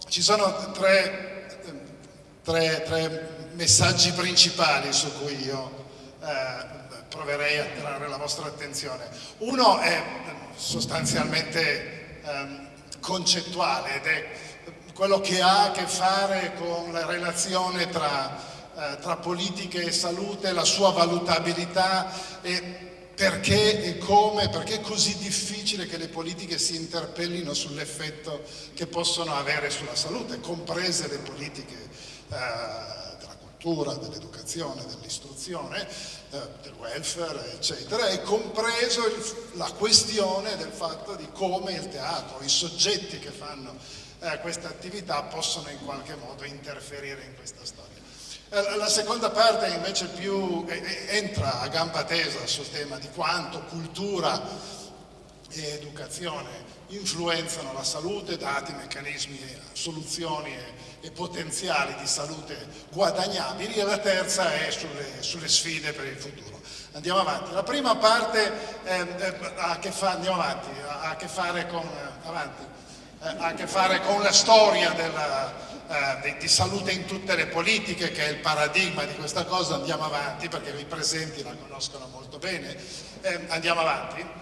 Ci sono tre, tre, tre messaggi principali su cui io proverei a attrarre la vostra attenzione. Uno è sostanzialmente ehm, concettuale ed è quello che ha a che fare con la relazione tra, eh, tra politiche e salute, la sua valutabilità e perché e come, perché è così difficile che le politiche si interpellino sull'effetto che possono avere sulla salute, comprese le politiche eh, cultura, dell'educazione, dell'istruzione, eh, del welfare, eccetera, e compreso il, la questione del fatto di come il teatro, i soggetti che fanno eh, questa attività possono in qualche modo interferire in questa storia. Eh, la seconda parte invece più entra a gamba tesa sul tema di quanto cultura e educazione influenzano la salute, dati meccanismi, soluzioni e, e potenziali di salute guadagnabili e la terza è sulle, sulle sfide per il futuro. Andiamo avanti. La prima parte ha, a che fare con, la storia della, eh, di, di, salute in tutte le politiche, che è il paradigma di questa cosa. Andiamo avanti perché i presenti la conoscono molto bene. Eh, andiamo avanti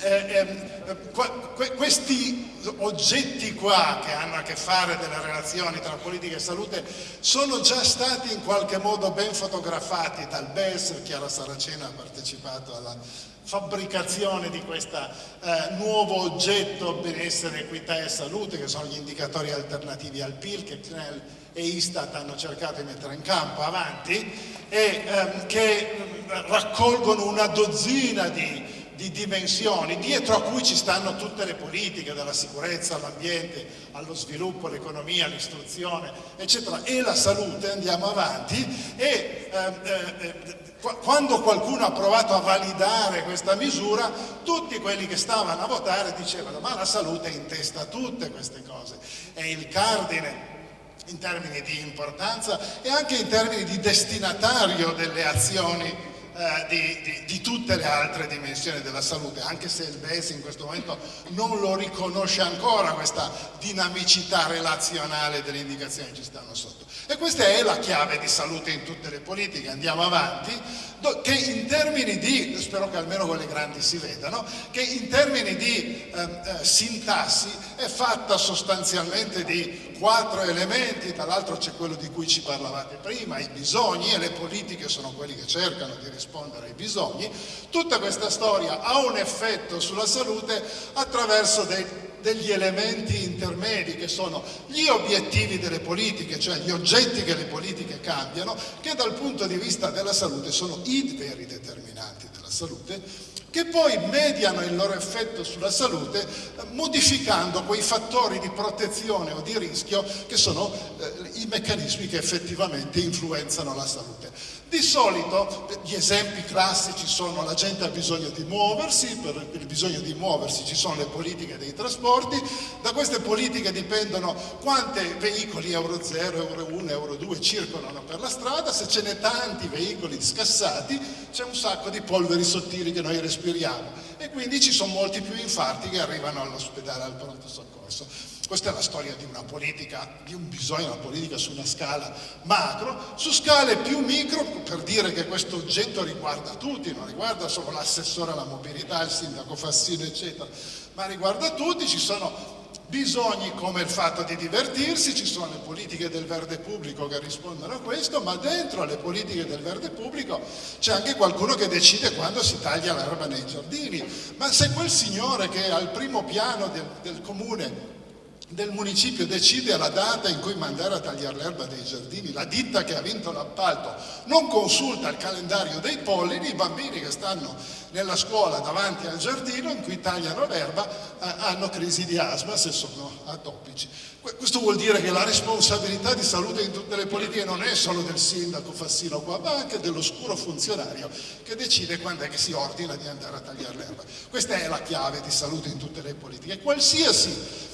eh, eh, questi oggetti qua che hanno a che fare delle relazioni tra politica e salute sono già stati in qualche modo ben fotografati. Dal BES, Chiara Saracena ha partecipato alla fabbricazione di questo eh, nuovo oggetto benessere, equità e salute che sono gli indicatori alternativi al PIL che CNEL e Istat hanno cercato di mettere in campo avanti e ehm, che raccolgono una dozzina di di dimensioni dietro a cui ci stanno tutte le politiche, dalla sicurezza all'ambiente, allo sviluppo, all'economia, all'istruzione, eccetera, e la salute, andiamo avanti, e eh, eh, quando qualcuno ha provato a validare questa misura, tutti quelli che stavano a votare dicevano ma la salute è in testa a tutte queste cose, è il cardine in termini di importanza e anche in termini di destinatario delle azioni eh, di, di, di, tutte le altre dimensioni della salute, anche se il BES in questo momento non lo riconosce ancora questa dinamicità relazionale delle indicazioni che ci stanno sotto. E questa è la chiave di salute in tutte le politiche, andiamo avanti, che in termini di, spero che almeno con le grandi si vedano, che in termini di eh, eh, sintassi è fatta sostanzialmente di quattro elementi, tra l'altro c'è quello di cui ci parlavate prima, i bisogni e le politiche sono quelli che cercano di rispondere ai bisogni, tutta questa storia ha un effetto sulla salute attraverso dei degli elementi intermedi che sono gli obiettivi delle politiche, cioè gli oggetti che le politiche cambiano, che dal punto di vista della salute sono i veri determinanti della salute, che poi mediano il loro effetto sulla salute eh, modificando quei fattori di protezione o di rischio che sono eh, i meccanismi che effettivamente influenzano la salute. Di solito gli esempi classici sono la gente ha bisogno di muoversi, per il bisogno di muoversi ci sono le politiche dei trasporti, da queste politiche dipendono quanti veicoli Euro 0, Euro 1, Euro 2 circolano per la strada, se ce n'è tanti veicoli scassati c'è un sacco di polveri sottili che noi respiriamo e quindi ci sono molti più infarti che arrivano all'ospedale, al pronto soccorso. Questa è la storia di una politica, di un bisogno, una politica su una scala macro, su scale più micro, per dire che questo oggetto riguarda tutti, non riguarda solo l'assessore alla mobilità, il sindaco Fassino, eccetera, ma riguarda tutti, ci sono bisogni come il fatto di divertirsi, ci sono le politiche del verde pubblico che rispondono a questo, ma dentro le politiche del verde pubblico c'è anche qualcuno che decide quando si taglia l'erba nei giardini. Ma se quel signore che è al primo piano del, del comune del municipio decide la data in cui mandare a tagliare l'erba dei giardini, la ditta che ha vinto l'appalto non consulta il calendario dei pollini, i bambini che stanno nella scuola davanti al giardino in cui tagliano l'erba eh, hanno crisi di asma se sono atopici. Questo vuol dire che la responsabilità di salute in tutte le politiche non è solo del sindaco Fassino qua, ma anche dell'oscuro funzionario che decide quando è che si ordina di andare a tagliare l'erba. Questa è la chiave di salute in tutte le politiche. Qualsiasi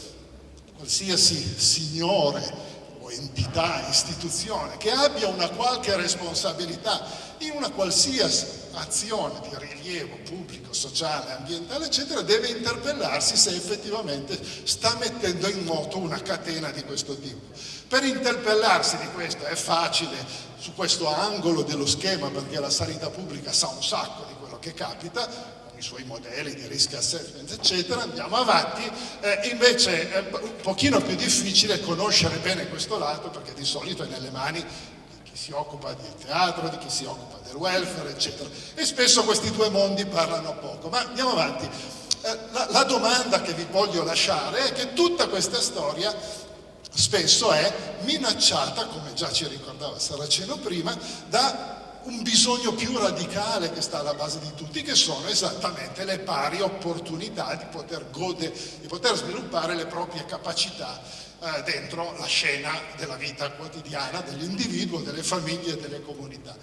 qualsiasi signore o entità, istituzione che abbia una qualche responsabilità in una qualsiasi azione di rilievo pubblico, sociale, ambientale, eccetera, deve interpellarsi se effettivamente sta mettendo in moto una catena di questo tipo. Per interpellarsi di questo è facile su questo angolo dello schema perché la sanità pubblica sa un sacco di quello che capita, i suoi modelli di risk assessment eccetera, andiamo avanti, eh, invece è un pochino più difficile conoscere bene questo lato perché di solito è nelle mani di chi si occupa del teatro, di chi si occupa del welfare eccetera. E spesso questi due mondi parlano poco, ma andiamo avanti. Eh, la, la domanda che vi voglio lasciare è che tutta questa storia spesso è minacciata, come già ci ricordava Saraceno prima, da un bisogno più radicale che sta alla base di tutti, che sono esattamente le pari opportunità di poter, gode, di poter sviluppare le proprie capacità eh, dentro la scena della vita quotidiana dell'individuo, delle famiglie e delle comunità.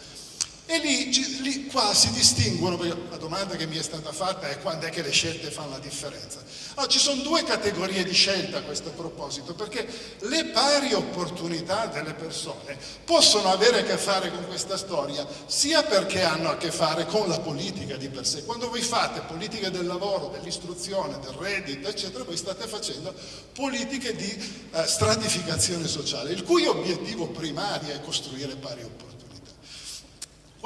E lì, lì, qua si distinguono, la domanda che mi è stata fatta è quando è che le scelte fanno la differenza. Allora, ci sono due categorie di scelta a questo proposito, perché le pari opportunità delle persone possono avere a che fare con questa storia, sia perché hanno a che fare con la politica di per sé. Quando voi fate politica del lavoro, dell'istruzione, del reddito, eccetera, voi state facendo politiche di eh, stratificazione sociale, il cui obiettivo primario è costruire pari opportunità.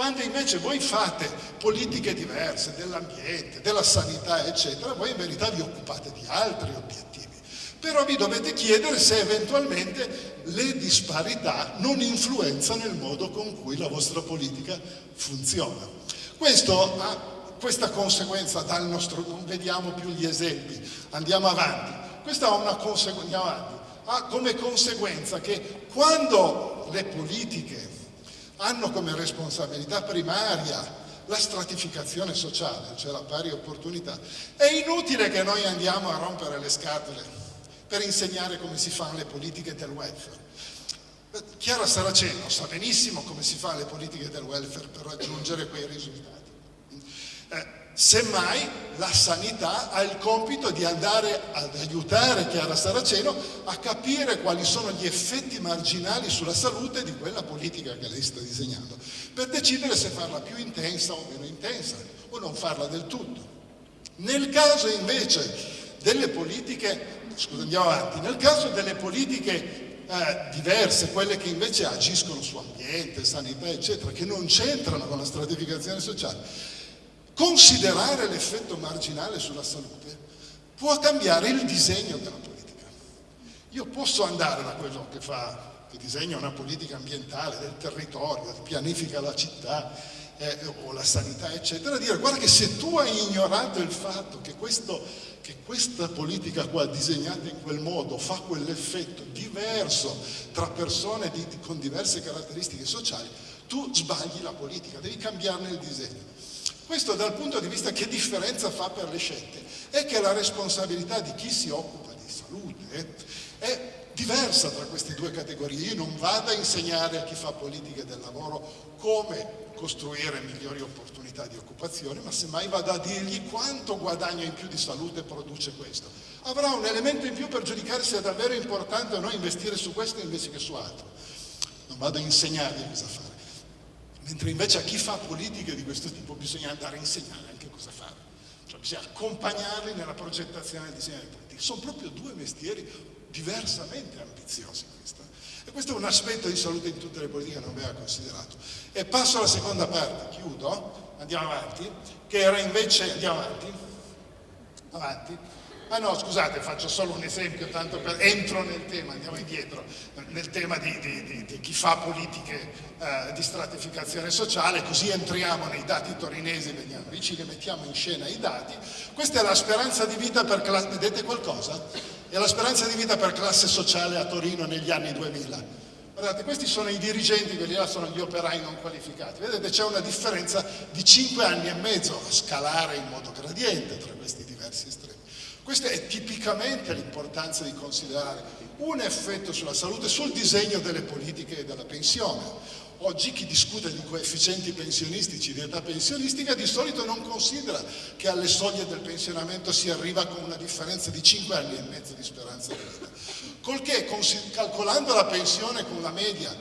Quando invece voi fate politiche diverse dell'ambiente, della sanità, eccetera, voi in verità vi occupate di altri obiettivi. Però vi dovete chiedere se eventualmente le disparità non influenzano il modo con cui la vostra politica funziona. Questo ha questa conseguenza dal nostro, non vediamo più gli esempi, andiamo avanti. Questa ha, una conseguenza, ha come conseguenza che quando le politiche hanno come responsabilità primaria la stratificazione sociale, cioè la pari opportunità. È inutile che noi andiamo a rompere le scatole per insegnare come si fanno le politiche del welfare. Chiara Saraceno sa benissimo come si fanno le politiche del welfare per raggiungere quei risultati. Eh, Semmai la sanità ha il compito di andare ad aiutare Chiara Saraceno a capire quali sono gli effetti marginali sulla salute di quella politica che lei sta disegnando, per decidere se farla più intensa o meno intensa, o non farla del tutto. Nel caso invece delle politiche, scusa andiamo avanti, nel caso delle politiche eh, diverse, quelle che invece agiscono su ambiente, sanità, eccetera, che non c'entrano con la stratificazione sociale, considerare l'effetto marginale sulla salute può cambiare il disegno della politica. Io posso andare da quello che fa che disegna una politica ambientale del territorio, pianifica la città eh, o la sanità, eccetera, dire guarda che se tu hai ignorato il fatto che, questo, che questa politica qua disegnata in quel modo fa quell'effetto diverso tra persone di, con diverse caratteristiche sociali, tu sbagli la politica, devi cambiarne il disegno. Questo dal punto di vista che differenza fa per le scelte è che la responsabilità di chi si occupa di salute è diversa tra queste due categorie. Io non vado a insegnare a chi fa politiche del lavoro come costruire migliori opportunità di occupazione, ma semmai vado a dirgli quanto guadagno in più di salute produce questo. Avrà un elemento in più per giudicare se è davvero importante o no investire su questo invece che su altro. Non vado a insegnargli cosa fare. Mentre invece a chi fa politiche di questo tipo bisogna andare a insegnare anche cosa fare. Cioè bisogna accompagnarli nella progettazione del disegno di politica. Sono proprio due mestieri diversamente ambiziosi questa. E questo è un aspetto di salute in tutte le politiche che non aveva considerato. E passo alla seconda parte, chiudo, andiamo avanti, che era invece, andiamo avanti, avanti, Ah no, scusate, faccio solo un esempio, tanto per, entro nel tema, andiamo indietro, nel tema di, di, di, chi fa politiche eh, di stratificazione sociale, così entriamo nei dati torinesi, veniamo vicini, mettiamo in scena i dati. Questa è la speranza di vita per classe, vedete qualcosa? È la speranza di vita per classe sociale a Torino negli anni 2000. Guardate, questi sono i dirigenti, quelli là sono gli operai non qualificati. Vedete, c'è una differenza di 5 anni e mezzo a scalare in modo gradiente tra questi diversi estremi. Questa è tipicamente l'importanza di considerare un effetto sulla salute, sul disegno delle politiche e della pensione. Oggi chi discute di coefficienti pensionistici, di età pensionistica, di solito non considera che alle soglie del pensionamento si arriva con una differenza di 5 anni e mezzo di speranza di vita. Colché calcolando la pensione con la media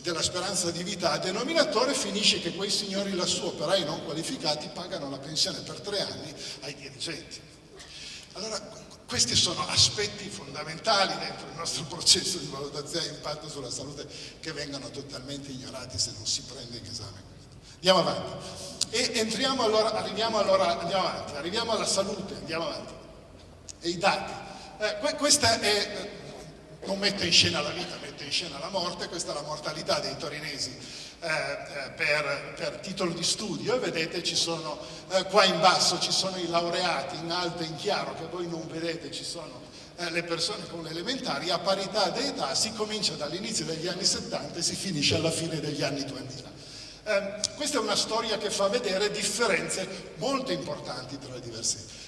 della speranza di vita a denominatore finisce che quei signori lassù, operai non qualificati, pagano la pensione per tre anni ai dirigenti. Allora, questi sono aspetti fondamentali dentro il nostro processo di valutazione di impatto sulla salute che vengono totalmente ignorati se non si prende in esame questo. Andiamo avanti. E entriamo allora, arriviamo allora, andiamo avanti, arriviamo alla salute, andiamo avanti. E i dati. Eh, questa è, eh, non mette in scena la vita, mette in scena la morte, questa è la mortalità dei torinesi per, per, titolo di studio. E vedete ci sono eh, qua in basso ci sono i laureati in alto e in chiaro che voi non vedete ci sono eh, le persone con le elementari. A parità di età si comincia dall'inizio degli anni 70 e si finisce alla fine degli anni 2000 eh, questa è una storia che fa vedere differenze molto importanti tra le diverse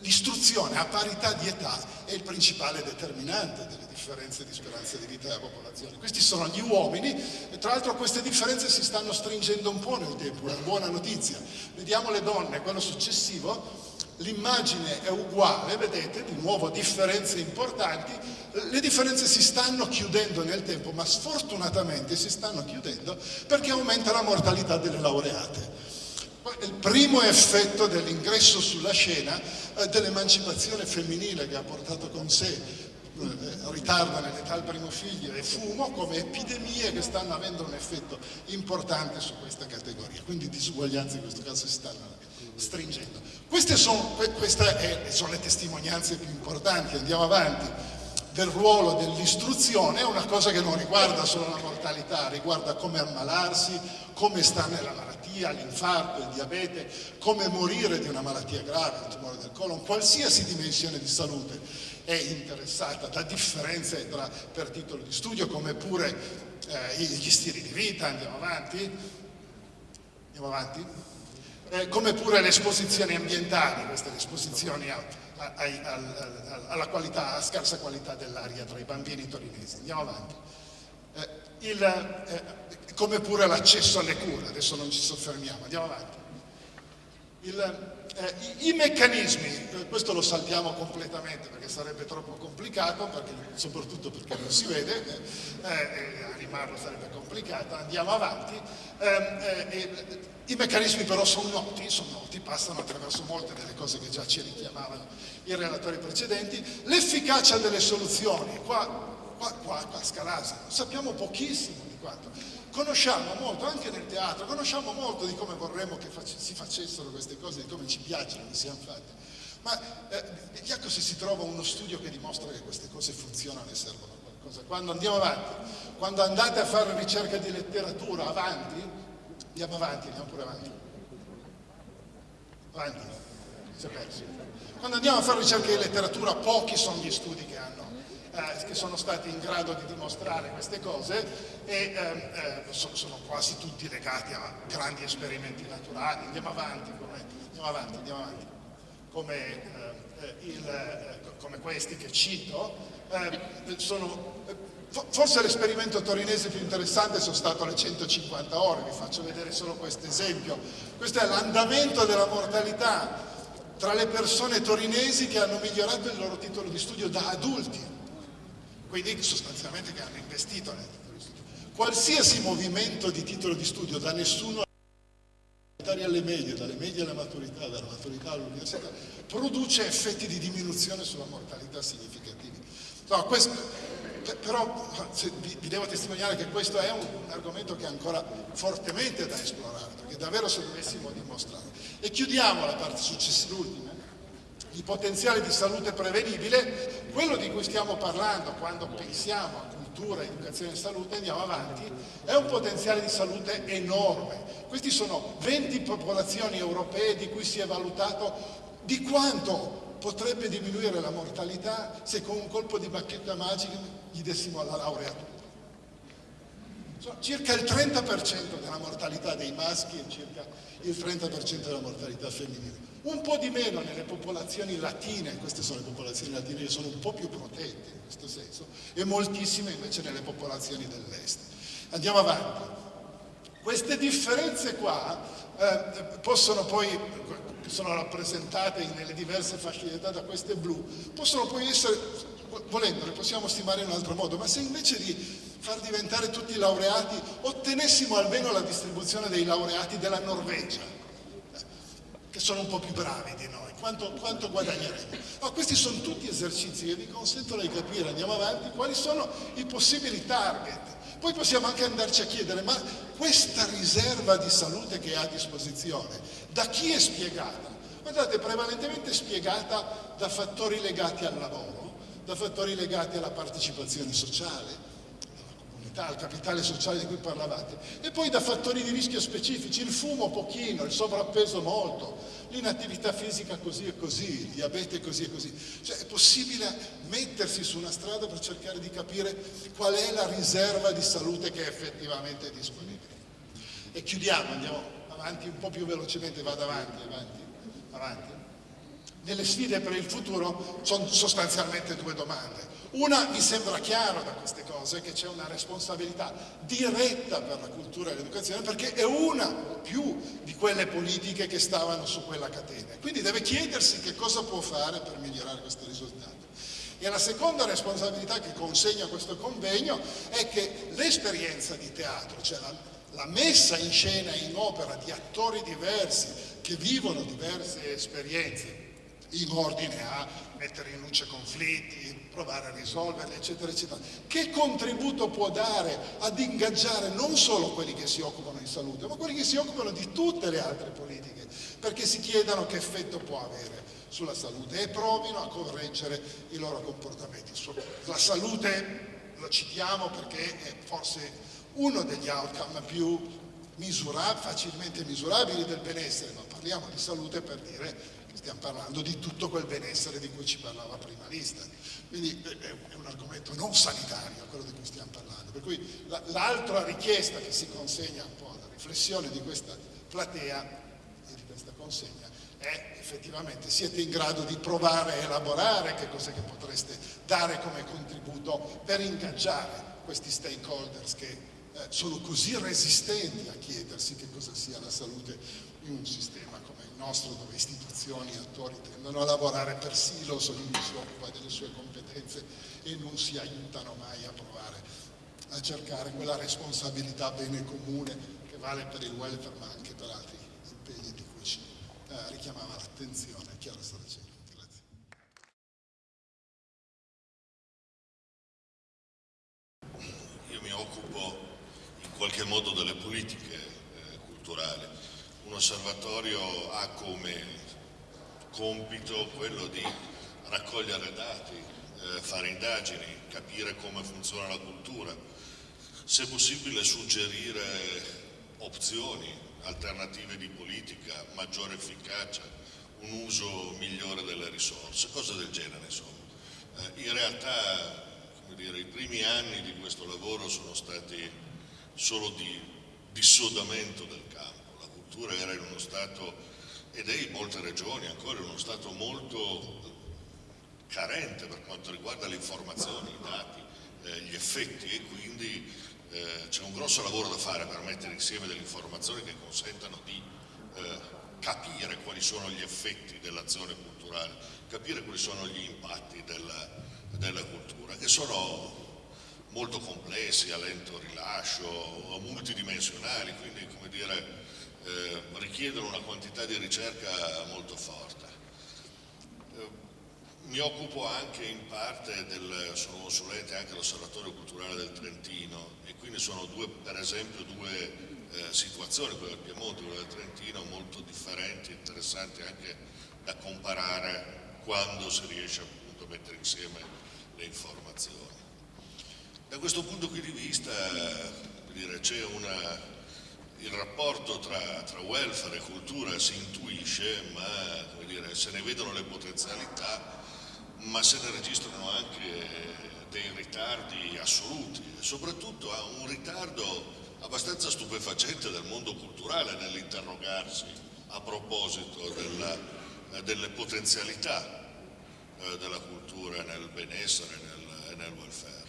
L'istruzione a parità di età è il principale determinante delle differenze di speranza di vita della popolazione. Questi sono gli uomini e tra l'altro queste differenze si stanno stringendo un po' nel tempo, è una buona notizia. Vediamo le donne, quello successivo, l'immagine è uguale, vedete, di nuovo differenze importanti, le differenze si stanno chiudendo nel tempo, ma sfortunatamente si stanno chiudendo perché aumenta la mortalità delle laureate. Il primo effetto dell'ingresso sulla scena eh, dell'emancipazione femminile che ha portato con sé eh, ritardo nell'età del primo figlio e fumo come epidemie che stanno avendo un effetto importante su questa categoria, quindi disuguaglianze in questo caso si stanno stringendo. Queste sono, queste sono le testimonianze più importanti, andiamo avanti, del ruolo dell'istruzione, è una cosa che non riguarda solo la mortalità, riguarda come ammalarsi, come sta nella malattia malattia, l'infarto, il diabete, come morire di una malattia grave, il tumore del colon, qualsiasi dimensione di salute è interessata da differenze tra, per titolo di studio, come pure eh, gli stili di vita, andiamo avanti, andiamo avanti, eh, come pure le esposizioni ambientali, queste esposizioni a, a, a, alla qualità, scarsa qualità dell'aria tra i bambini torinesi, andiamo avanti. Eh, il, eh, come pure l'accesso alle cure, adesso non ci soffermiamo, andiamo avanti. Il, eh, i, i, meccanismi, eh, questo lo saltiamo completamente perché sarebbe troppo complicato, perché, soprattutto perché non si vede, eh, animarlo sarebbe complicato, andiamo avanti. I meccanismi però sono noti, sono noti, passano attraverso molte delle cose che già ci richiamavano i relatori precedenti. L'efficacia delle soluzioni, qua qua, qua a Scalasa, sappiamo pochissimo di quanto. Conosciamo molto, anche nel teatro, conosciamo molto di come vorremmo che face, si facessero queste cose, di come ci piacciono che siano fatte. Ma eh, vediamo se si trova uno studio che dimostra che queste cose funzionano e servono a qualcosa. Quando andiamo avanti, quando andate a fare ricerca di letteratura avanti, andiamo avanti, andiamo pure avanti. Avanti, si è perso. Quando andiamo a fare ricerca di letteratura, pochi sono gli studi che hanno eh, che sono stati in grado di dimostrare queste cose e ehm, eh, sono, sono, quasi tutti legati a grandi esperimenti naturali. Andiamo avanti, come, andiamo avanti, andiamo avanti. Come, eh, eh il, eh, come questi che cito, sono, forse l'esperimento torinese più interessante sono stato le 150 ore, vi faccio vedere solo questo esempio. Questo è l'andamento della mortalità tra le persone torinesi che hanno migliorato il loro titolo di studio da adulti quindi sostanzialmente che hanno investito nel titolo di studio. Qualsiasi movimento di titolo di studio da nessuno alle medie, dalle medie alla maturità, dalla maturità all'università, produce effetti di diminuzione sulla mortalità significativi. No, questo, però vi, vi, devo testimoniare che questo è un, argomento che è ancora fortemente da esplorare, perché davvero se dovessimo dimostrare. E chiudiamo la parte successiva, l'ultima, di potenziale di salute prevenibile, quello di cui stiamo parlando quando pensiamo a cultura, educazione e salute, andiamo avanti, è un potenziale di salute enorme. Questi sono 20 popolazioni europee di cui si è valutato di quanto potrebbe diminuire la mortalità se con un colpo di bacchetta magica gli dessimo la laurea tutta. Circa il 30% della mortalità dei maschi e circa il 30% della mortalità femminile un po' di meno nelle popolazioni latine, queste sono le popolazioni latine che sono un po' più protette in questo senso, e moltissime invece nelle popolazioni dell'est. Andiamo avanti. Queste differenze qua eh, possono poi, sono rappresentate nelle diverse fasce di da queste blu, possono poi essere, volendo, le possiamo stimare in un altro modo, ma se invece di far diventare tutti laureati ottenessimo almeno la distribuzione dei laureati della Norvegia, che sono un po' più bravi di noi, quanto, quanto guadagneremo? No, questi sono tutti esercizi che vi consentono di capire, andiamo avanti, quali sono i possibili target. Poi possiamo anche andarci a chiedere, ma questa riserva di salute che ha a disposizione, da chi è spiegata? Guardate, prevalentemente spiegata da fattori legati al lavoro, da fattori legati alla partecipazione sociale, opportunità, al capitale sociale di cui parlavate, e poi da fattori di rischio specifici, il fumo pochino, il sovrappeso molto, l'inattività fisica così e così, il diabete così e così. Cioè è possibile mettersi su una strada per cercare di capire qual è la riserva di salute che è effettivamente disponibile. E chiudiamo, andiamo avanti un po' più velocemente, vado avanti, avanti, avanti. Nelle sfide per il futuro sono sostanzialmente due domande. Una, mi sembra chiaro da queste cose che c'è una responsabilità diretta per la cultura e l'educazione perché è una o più di quelle politiche che stavano su quella catena. Quindi deve chiedersi che cosa può fare per migliorare questo risultato. E la seconda responsabilità che consegna questo convegno è che l'esperienza di teatro, cioè la, la messa in scena e in opera di attori diversi che vivono diverse esperienze in ordine a mettere in luce conflitti, provare a risolverli, eccetera, eccetera. Che contributo può dare ad ingaggiare non solo quelli che si occupano di salute, ma quelli che si occupano di tutte le altre politiche, perché si chiedano che effetto può avere sulla salute e provino a correggere i loro comportamenti. La salute, lo citiamo perché è forse uno degli outcome più misurab facilmente misurabili del benessere, ma parliamo di salute per dire stiamo parlando di tutto quel benessere di cui ci parlava prima Lista. Quindi è un argomento non sanitario quello di cui stiamo parlando. Per cui l'altra richiesta che si consegna un po' alla riflessione di questa platea e di questa consegna è effettivamente siete in grado di provare a elaborare che cos'è che potreste dare come contributo per ingaggiare questi stakeholders che eh, sono così resistenti a chiedersi che cosa sia la salute in un sistema nostro dove istituzioni e attori tendono a lavorare per silos, ognuno si occupa delle sue competenze e non si aiutano mai a provare a cercare quella responsabilità bene comune che vale per il welfare ma anche per altri impegni di cui ci eh, richiamava l'attenzione Chiara Saraceni. Qualche modo delle politiche eh, culturali. Un osservatorio ha come compito quello di raccogliere dati, eh, fare indagini, capire come funziona la cultura, se possibile suggerire opzioni, alternative di politica, maggiore efficacia, un uso migliore delle risorse, cose del genere insomma. Eh, in realtà dire, i primi anni di questo lavoro sono stati solo di dissodamento del campo, la cultura era in uno stato ed è in molte regioni ancora in uno stato molto carente per quanto riguarda le informazioni, i dati, eh, gli effetti e quindi eh, c'è un grosso lavoro da fare per mettere insieme delle informazioni che consentano di eh, capire quali sono gli effetti dell'azione culturale, capire quali sono gli impatti della, della cultura, che sono molto complessi, a lento rilascio, multidimensionali, quindi come dire, eh, richiedono una quantità di ricerca molto forte. Eh, mi occupo anche in parte del, sono consulente anche all'Osservatorio Culturale del Trentino e quindi sono due, per esempio due eh, situazioni, quella del Piemonte e quella del Trentino, molto differenti, interessanti anche da comparare quando si riesce appunto a mettere insieme le informazioni. Da questo punto di vista c'è una il rapporto tra, tra, welfare e cultura si intuisce, ma dire, se ne vedono le potenzialità, ma se ne registrano anche dei ritardi assoluti e soprattutto ha un ritardo abbastanza stupefacente del mondo culturale nell'interrogarsi a proposito della, delle potenzialità eh, della cultura nel benessere e nel, nel welfare.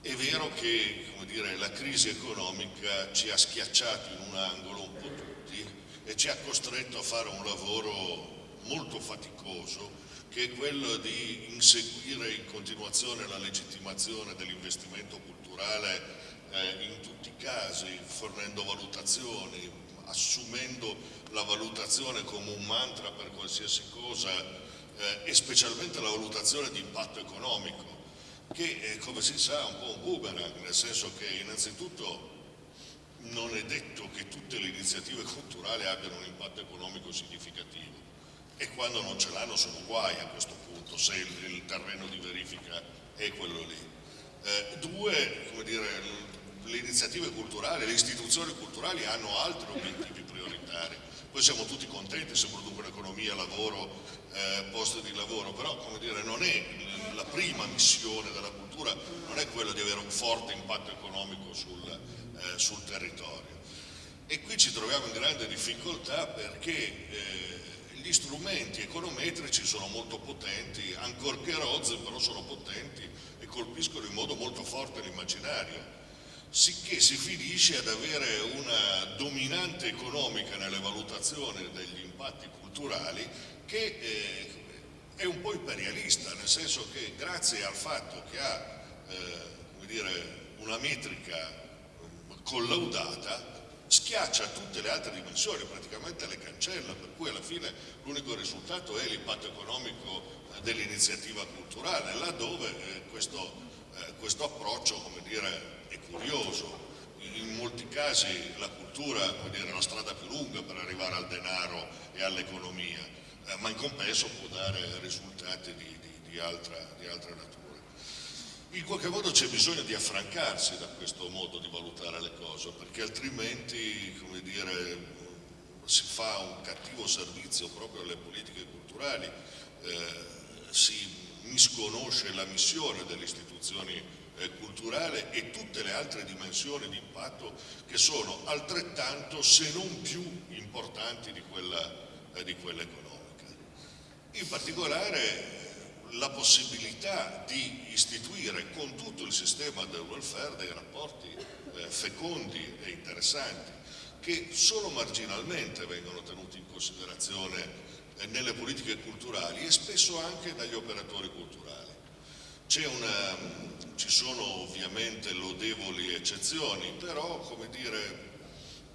È vero che dire, la crisi economica ci ha schiacciato in un angolo un po' tutti e ci ha costretto a fare un lavoro molto faticoso che è quello di inseguire in continuazione la legittimazione dell'investimento culturale eh, in tutti i casi, fornendo valutazioni, assumendo la valutazione come un mantra per qualsiasi cosa eh, e specialmente la valutazione di impatto economico che eh, come si sa è un po' un boomerang, nel senso che innanzitutto non è detto che tutte le iniziative culturali abbiano un impatto economico significativo e quando non ce l'hanno sono guai a questo punto, se il, il terreno di verifica è quello lì. Eh, due, come dire, le iniziative culturali, le istituzioni culturali hanno altri obiettivi prioritari. Poi siamo tutti contenti se producono economia, lavoro, eh, posti di lavoro, però come dire, non è la prima missione della cultura, non è quella di avere un forte impatto economico sul, eh, sul territorio. E qui ci troviamo in grande difficoltà perché eh, gli strumenti econometrici sono molto potenti, ancorché rozzi, però sono potenti e colpiscono in modo molto forte l'immaginario sicché si finisce ad avere una dominante economica nelle valutazioni degli impatti culturali che eh, è un po' imperialista, nel senso che grazie al fatto che ha eh, dire, una metrica collaudata schiaccia tutte le altre dimensioni, praticamente le cancella, per cui alla fine l'unico risultato è l'impatto economico dell'iniziativa culturale, laddove eh, questo, eh, questo approccio dire, è curioso. In molti casi la cultura dire, è la strada più lunga per arrivare al denaro e all'economia, eh, ma in compenso può dare risultati di, di, di, altra, di altra natura. In qualche modo c'è bisogno di affrancarsi da questo modo di valutare le cose, perché altrimenti come dire, si fa un cattivo servizio proprio alle politiche culturali, eh, si misconosce la missione delle istituzioni eh, culturali e tutte le altre dimensioni di impatto che sono altrettanto se non più importanti di quella, eh, di quella economica. In particolare la possibilità di istituire con tutto il sistema del welfare dei rapporti eh, fecondi e interessanti che solo marginalmente vengono tenuti in considerazione eh, nelle politiche culturali e spesso anche dagli operatori culturali. Una, ci sono ovviamente lodevoli eccezioni, però come dire,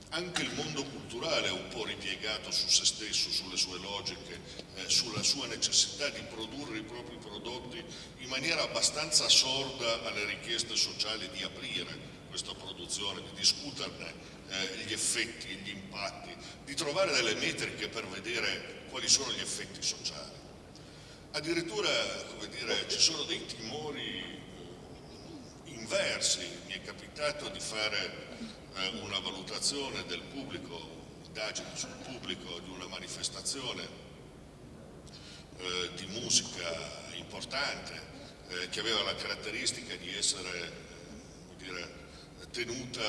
anche il mondo culturale è un po' ripiegato su se stesso, sulle sue logiche, eh, sulla sua necessità di produrre i propri prodotti in maniera abbastanza sorda alle richieste sociali di aprire questa produzione, di discuterne eh, gli effetti e gli impatti, di trovare delle metriche per vedere quali sono gli effetti sociali. Addirittura dire, ci sono dei timori inversi, mi è capitato di fare eh, una valutazione del pubblico, indagine sul pubblico di una manifestazione eh, di musica importante eh, che aveva la caratteristica di essere dire, tenuta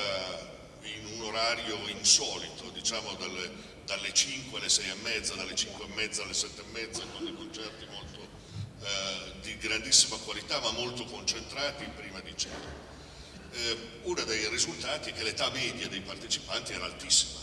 in un orario insolito, diciamo dalle, dalle 5 alle 6 e mezza, dalle 5 e mezza alle 7 e mezza, con dei concerti molto eh, di grandissima qualità ma molto concentrati prima di cena. Eh, uno dei risultati è che l'età media dei partecipanti era altissima,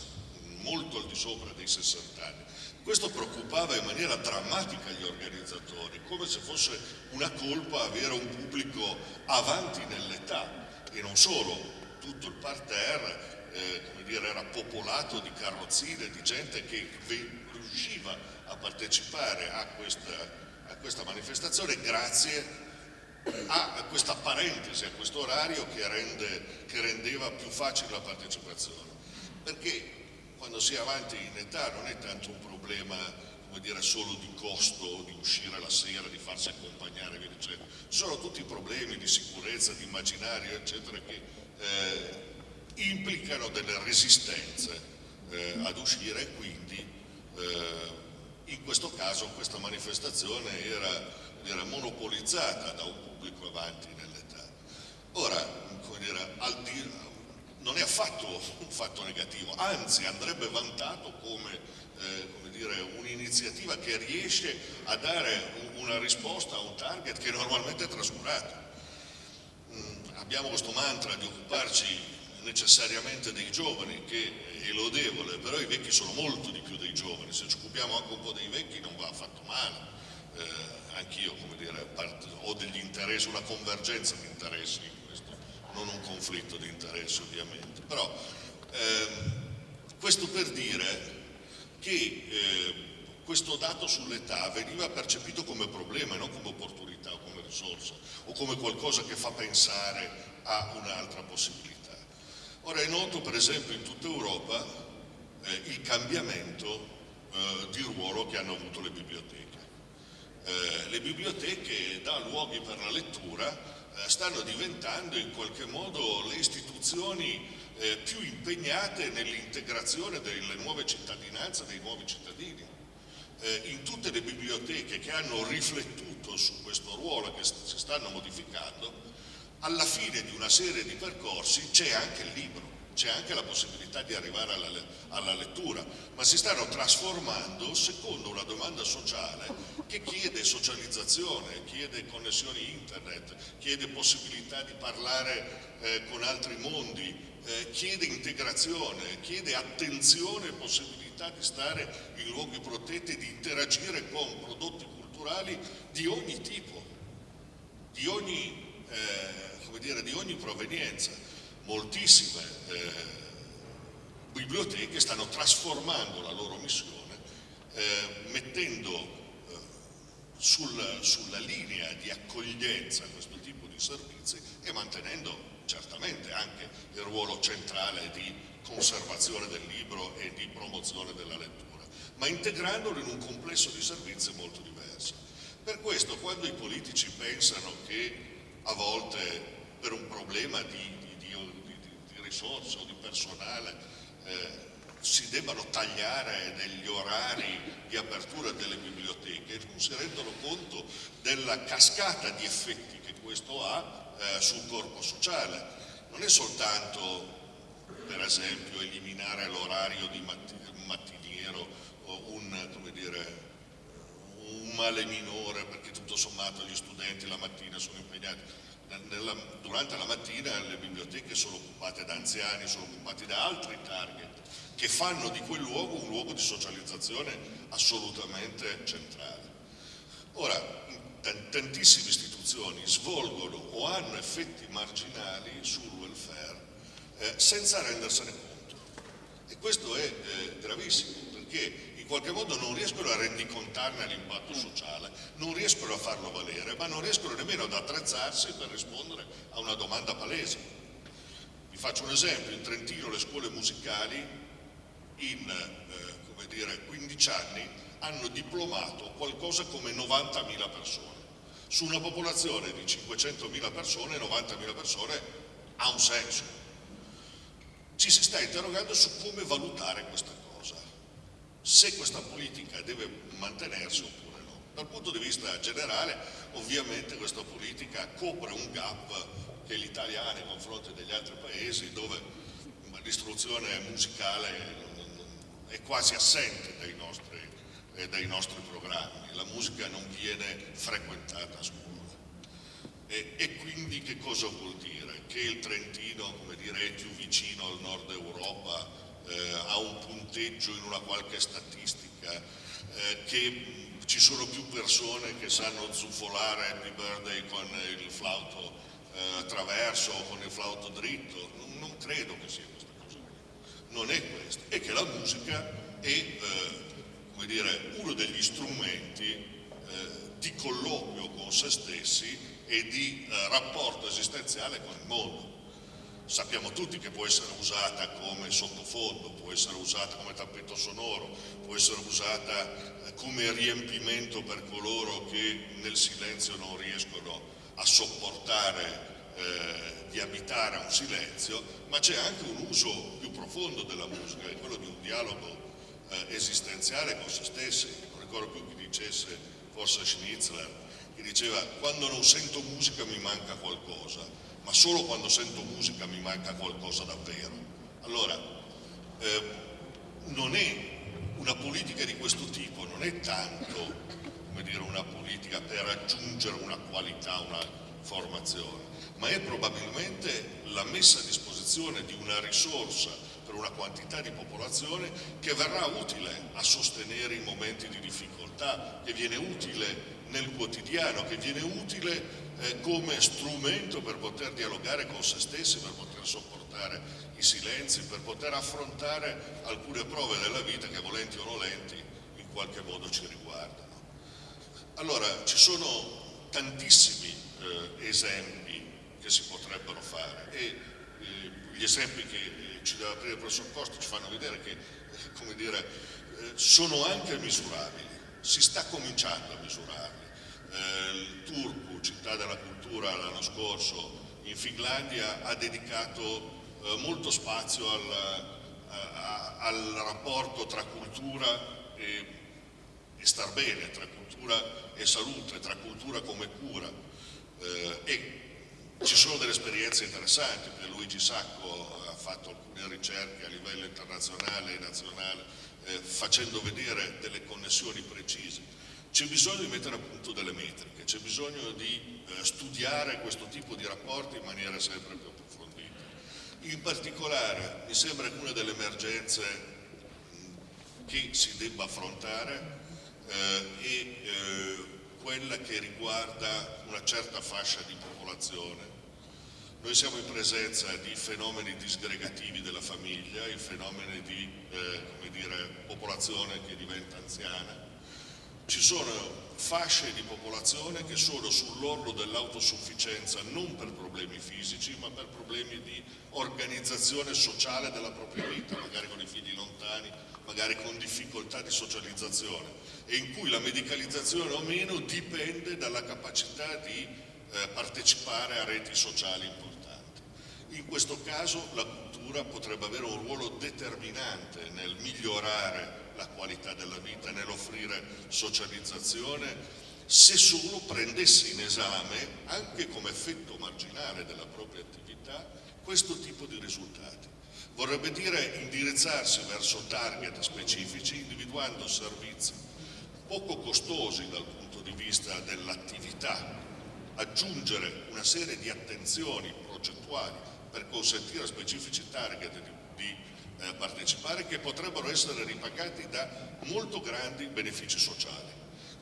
molto al di sopra dei 60 anni. Questo preoccupava in maniera drammatica gli organizzatori, come se fosse una colpa avere un pubblico avanti nell'età e non solo, tutto il parterre eh, dire, era popolato di carrozzine, di gente che riusciva a partecipare a questa, a questa manifestazione grazie a questa parentesi, a questo orario che, rende, che rendeva più facile la partecipazione. Perché quando si è avanti in età non è tanto un problema come dire, solo di costo, di uscire la sera, di farsi accompagnare, via dicendo. Sono tutti problemi di sicurezza, di immaginario, eccetera, che eh, implicano delle resistenze eh, ad uscire e quindi eh, in questo caso questa manifestazione era, era monopolizzata da un pubblico avanti nell'età. Ora, dire, di, non è affatto un fatto negativo, anzi andrebbe vantato come, eh, come un'iniziativa che riesce a dare una risposta a un target che normalmente è trascurato. Mm, abbiamo questo mantra di occuparci necessariamente dei giovani che è lodevole, però i vecchi sono molto di più dei giovani, se ci occupiamo anche un po' dei vecchi non va affatto male. Eh, anch'io, ho degli interessi, una convergenza di interessi in questo, non un conflitto di interessi ovviamente. Però ehm, questo per dire che eh, questo dato sull'età veniva percepito come problema e non come opportunità o come risorsa o come qualcosa che fa pensare a un'altra possibilità. Ora è noto per esempio in tutta Europa eh, il cambiamento eh, di ruolo che hanno avuto le biblioteche. Eh, le biblioteche da luoghi per la lettura eh, stanno diventando in qualche modo le istituzioni eh, più impegnate nell'integrazione delle nuove cittadinanze, dei nuovi cittadini. Eh, in tutte le biblioteche che hanno riflettuto su questo ruolo che si stanno modificando, alla fine di una serie di percorsi c'è anche il libro, c'è anche la possibilità di arrivare alla, alla, lettura, ma si stanno trasformando secondo una domanda sociale che chiede socializzazione, chiede connessioni internet, chiede possibilità di parlare eh, con altri mondi, eh, chiede integrazione, chiede attenzione e possibilità di stare in luoghi protetti, di interagire con prodotti culturali di ogni tipo, di ogni eh, dire, di ogni provenienza. Moltissime eh, biblioteche stanno trasformando la loro missione, eh, mettendo eh, sul, sulla linea di accoglienza questo tipo di servizi e mantenendo certamente anche il ruolo centrale di conservazione del libro e di promozione della lettura, ma integrandolo in un complesso di servizi molto diverso. Per questo quando i politici pensano che a volte per un problema di, di, di, di risorse o di personale eh, si debbano tagliare degli orari di apertura delle biblioteche non si rendono conto della cascata di effetti che questo ha eh, sul corpo sociale. Non è soltanto, per esempio, eliminare l'orario di mattiniero o un, dire, un male minore perché tutto sommato gli studenti la mattina sono impegnati, nella, durante la mattina le biblioteche sono occupate da anziani, sono occupate da altri target che fanno di quel luogo un luogo di socializzazione assolutamente centrale. Ora, tantissime istituzioni svolgono o hanno effetti marginali sul welfare eh, senza rendersene conto e questo è eh, gravissimo perché qualche modo non riescono a rendicontarne l'impatto sociale, non riescono a farlo valere, ma non riescono nemmeno ad attrezzarsi per rispondere a una domanda palese. faccio un esempio, in Trentino le scuole musicali in eh, dire, 15 anni hanno diplomato qualcosa come 90.000 persone. Su una popolazione di 500.000 persone, 90.000 persone ha un senso. Ci si sta interrogando su come valutare questa cosa, se questa politica deve mantenersi oppure no. Dal punto di vista generale, ovviamente questa politica copre un gap che l'Italia ha nei confronti degli altri paesi dove l'istruzione musicale è quasi assente dai nostri, eh, dai nostri, programmi, la musica non viene frequentata a scuola. E, e, quindi che cosa vuol dire? Che il Trentino come dire, è più vicino al nord Europa, eh, ha un punteggio in una qualche statistica, eh, che ci sono più persone che sanno zufolare Happy Birthday con il flauto eh, attraverso o con il flauto dritto, non, non, credo che sia questa cosa. Non è questo, è che la musica è eh, dire, uno degli strumenti eh, di colloquio con se stessi e di eh, rapporto esistenziale con il mondo. Sappiamo tutti che può essere usata come sottofondo, può essere usata come tappeto sonoro, può essere usata eh, come riempimento per coloro che nel silenzio non riescono a sopportare eh, di abitare un silenzio, ma c'è anche un uso più profondo della musica, è quello di un dialogo eh, esistenziale con se stessi. Non ricordo più chi dicesse, forse Schnitzler, che diceva quando non sento musica mi manca qualcosa, ma solo quando sento musica mi manca qualcosa davvero. Allora, eh, non è una politica di questo tipo, non è tanto dire, una politica per raggiungere una qualità, una formazione, ma è probabilmente la messa a disposizione di una risorsa per una quantità di popolazione che verrà utile a sostenere i momenti di difficoltà, che viene utile nel quotidiano, che viene utile eh, come strumento per poter dialogare con se stessi, per poter sopportare i silenzi, per poter affrontare alcune prove della vita che volenti o nolenti in qualche modo ci riguardano. Allora, ci sono tantissimi eh, esempi che si potrebbero fare e eh, gli esempi che eh, ci deve aprire il professor Costa ci fanno vedere che come dire, eh, sono anche misurabili, si sta cominciando a misurarli. Eh, il Turku, città della cultura, l'anno scorso in Finlandia ha dedicato molto spazio al, a, al rapporto tra cultura e, e star bene, tra cultura e salute, tra cultura come cura eh, e ci sono delle esperienze interessanti, Luigi Sacco ha fatto alcune ricerche a livello internazionale e nazionale eh, facendo vedere delle connessioni precise. C'è bisogno di mettere a punto delle metriche, c'è bisogno di eh, studiare questo tipo di rapporti in maniera sempre più approfondita. In particolare mi sembra che una delle emergenze che si debba affrontare eh, è eh, quella che riguarda una certa fascia di popolazione. Noi siamo in presenza di fenomeni disgregativi della famiglia, i fenomeni di eh, dire, popolazione che diventa anziana. Ci sono fasce di popolazione che sono sull'orlo dell'autosufficienza non per problemi fisici ma per problemi di organizzazione sociale della propria vita, magari con i figli lontani, magari con difficoltà di socializzazione e in cui la medicalizzazione o meno dipende dalla capacità di eh, partecipare a reti sociali importanti. In questo caso la cultura potrebbe avere un ruolo determinante nel migliorare la qualità della vita, nell'offrire socializzazione, se solo prendesse in esame, anche come effetto marginale della propria attività, questo tipo di risultati. Vorrebbe dire indirizzarsi verso target specifici, individuando servizi poco costosi dal punto di vista dell'attività, aggiungere una serie di attenzioni progettuali per consentire a specifici target di, di eh, partecipare che potrebbero essere ripagati da molto grandi benefici sociali.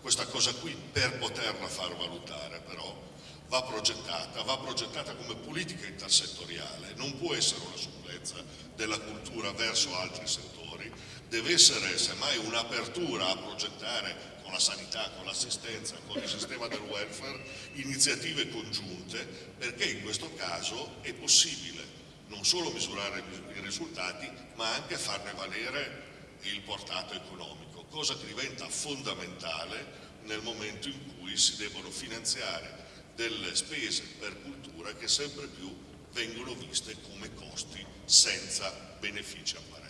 Questa cosa qui per poterla far valutare però va progettata, va progettata come politica intersettoriale, non può essere una supplenza della cultura verso altri settori, deve essere semmai un'apertura a progettare con la sanità, con l'assistenza, con il sistema del welfare, iniziative congiunte, perché in questo caso è possibile non solo misurare i risultati, ma anche farne valere il portato economico, cosa che diventa fondamentale nel momento in cui si devono finanziare delle spese per cultura che sempre più vengono viste come costi senza benefici apparenti.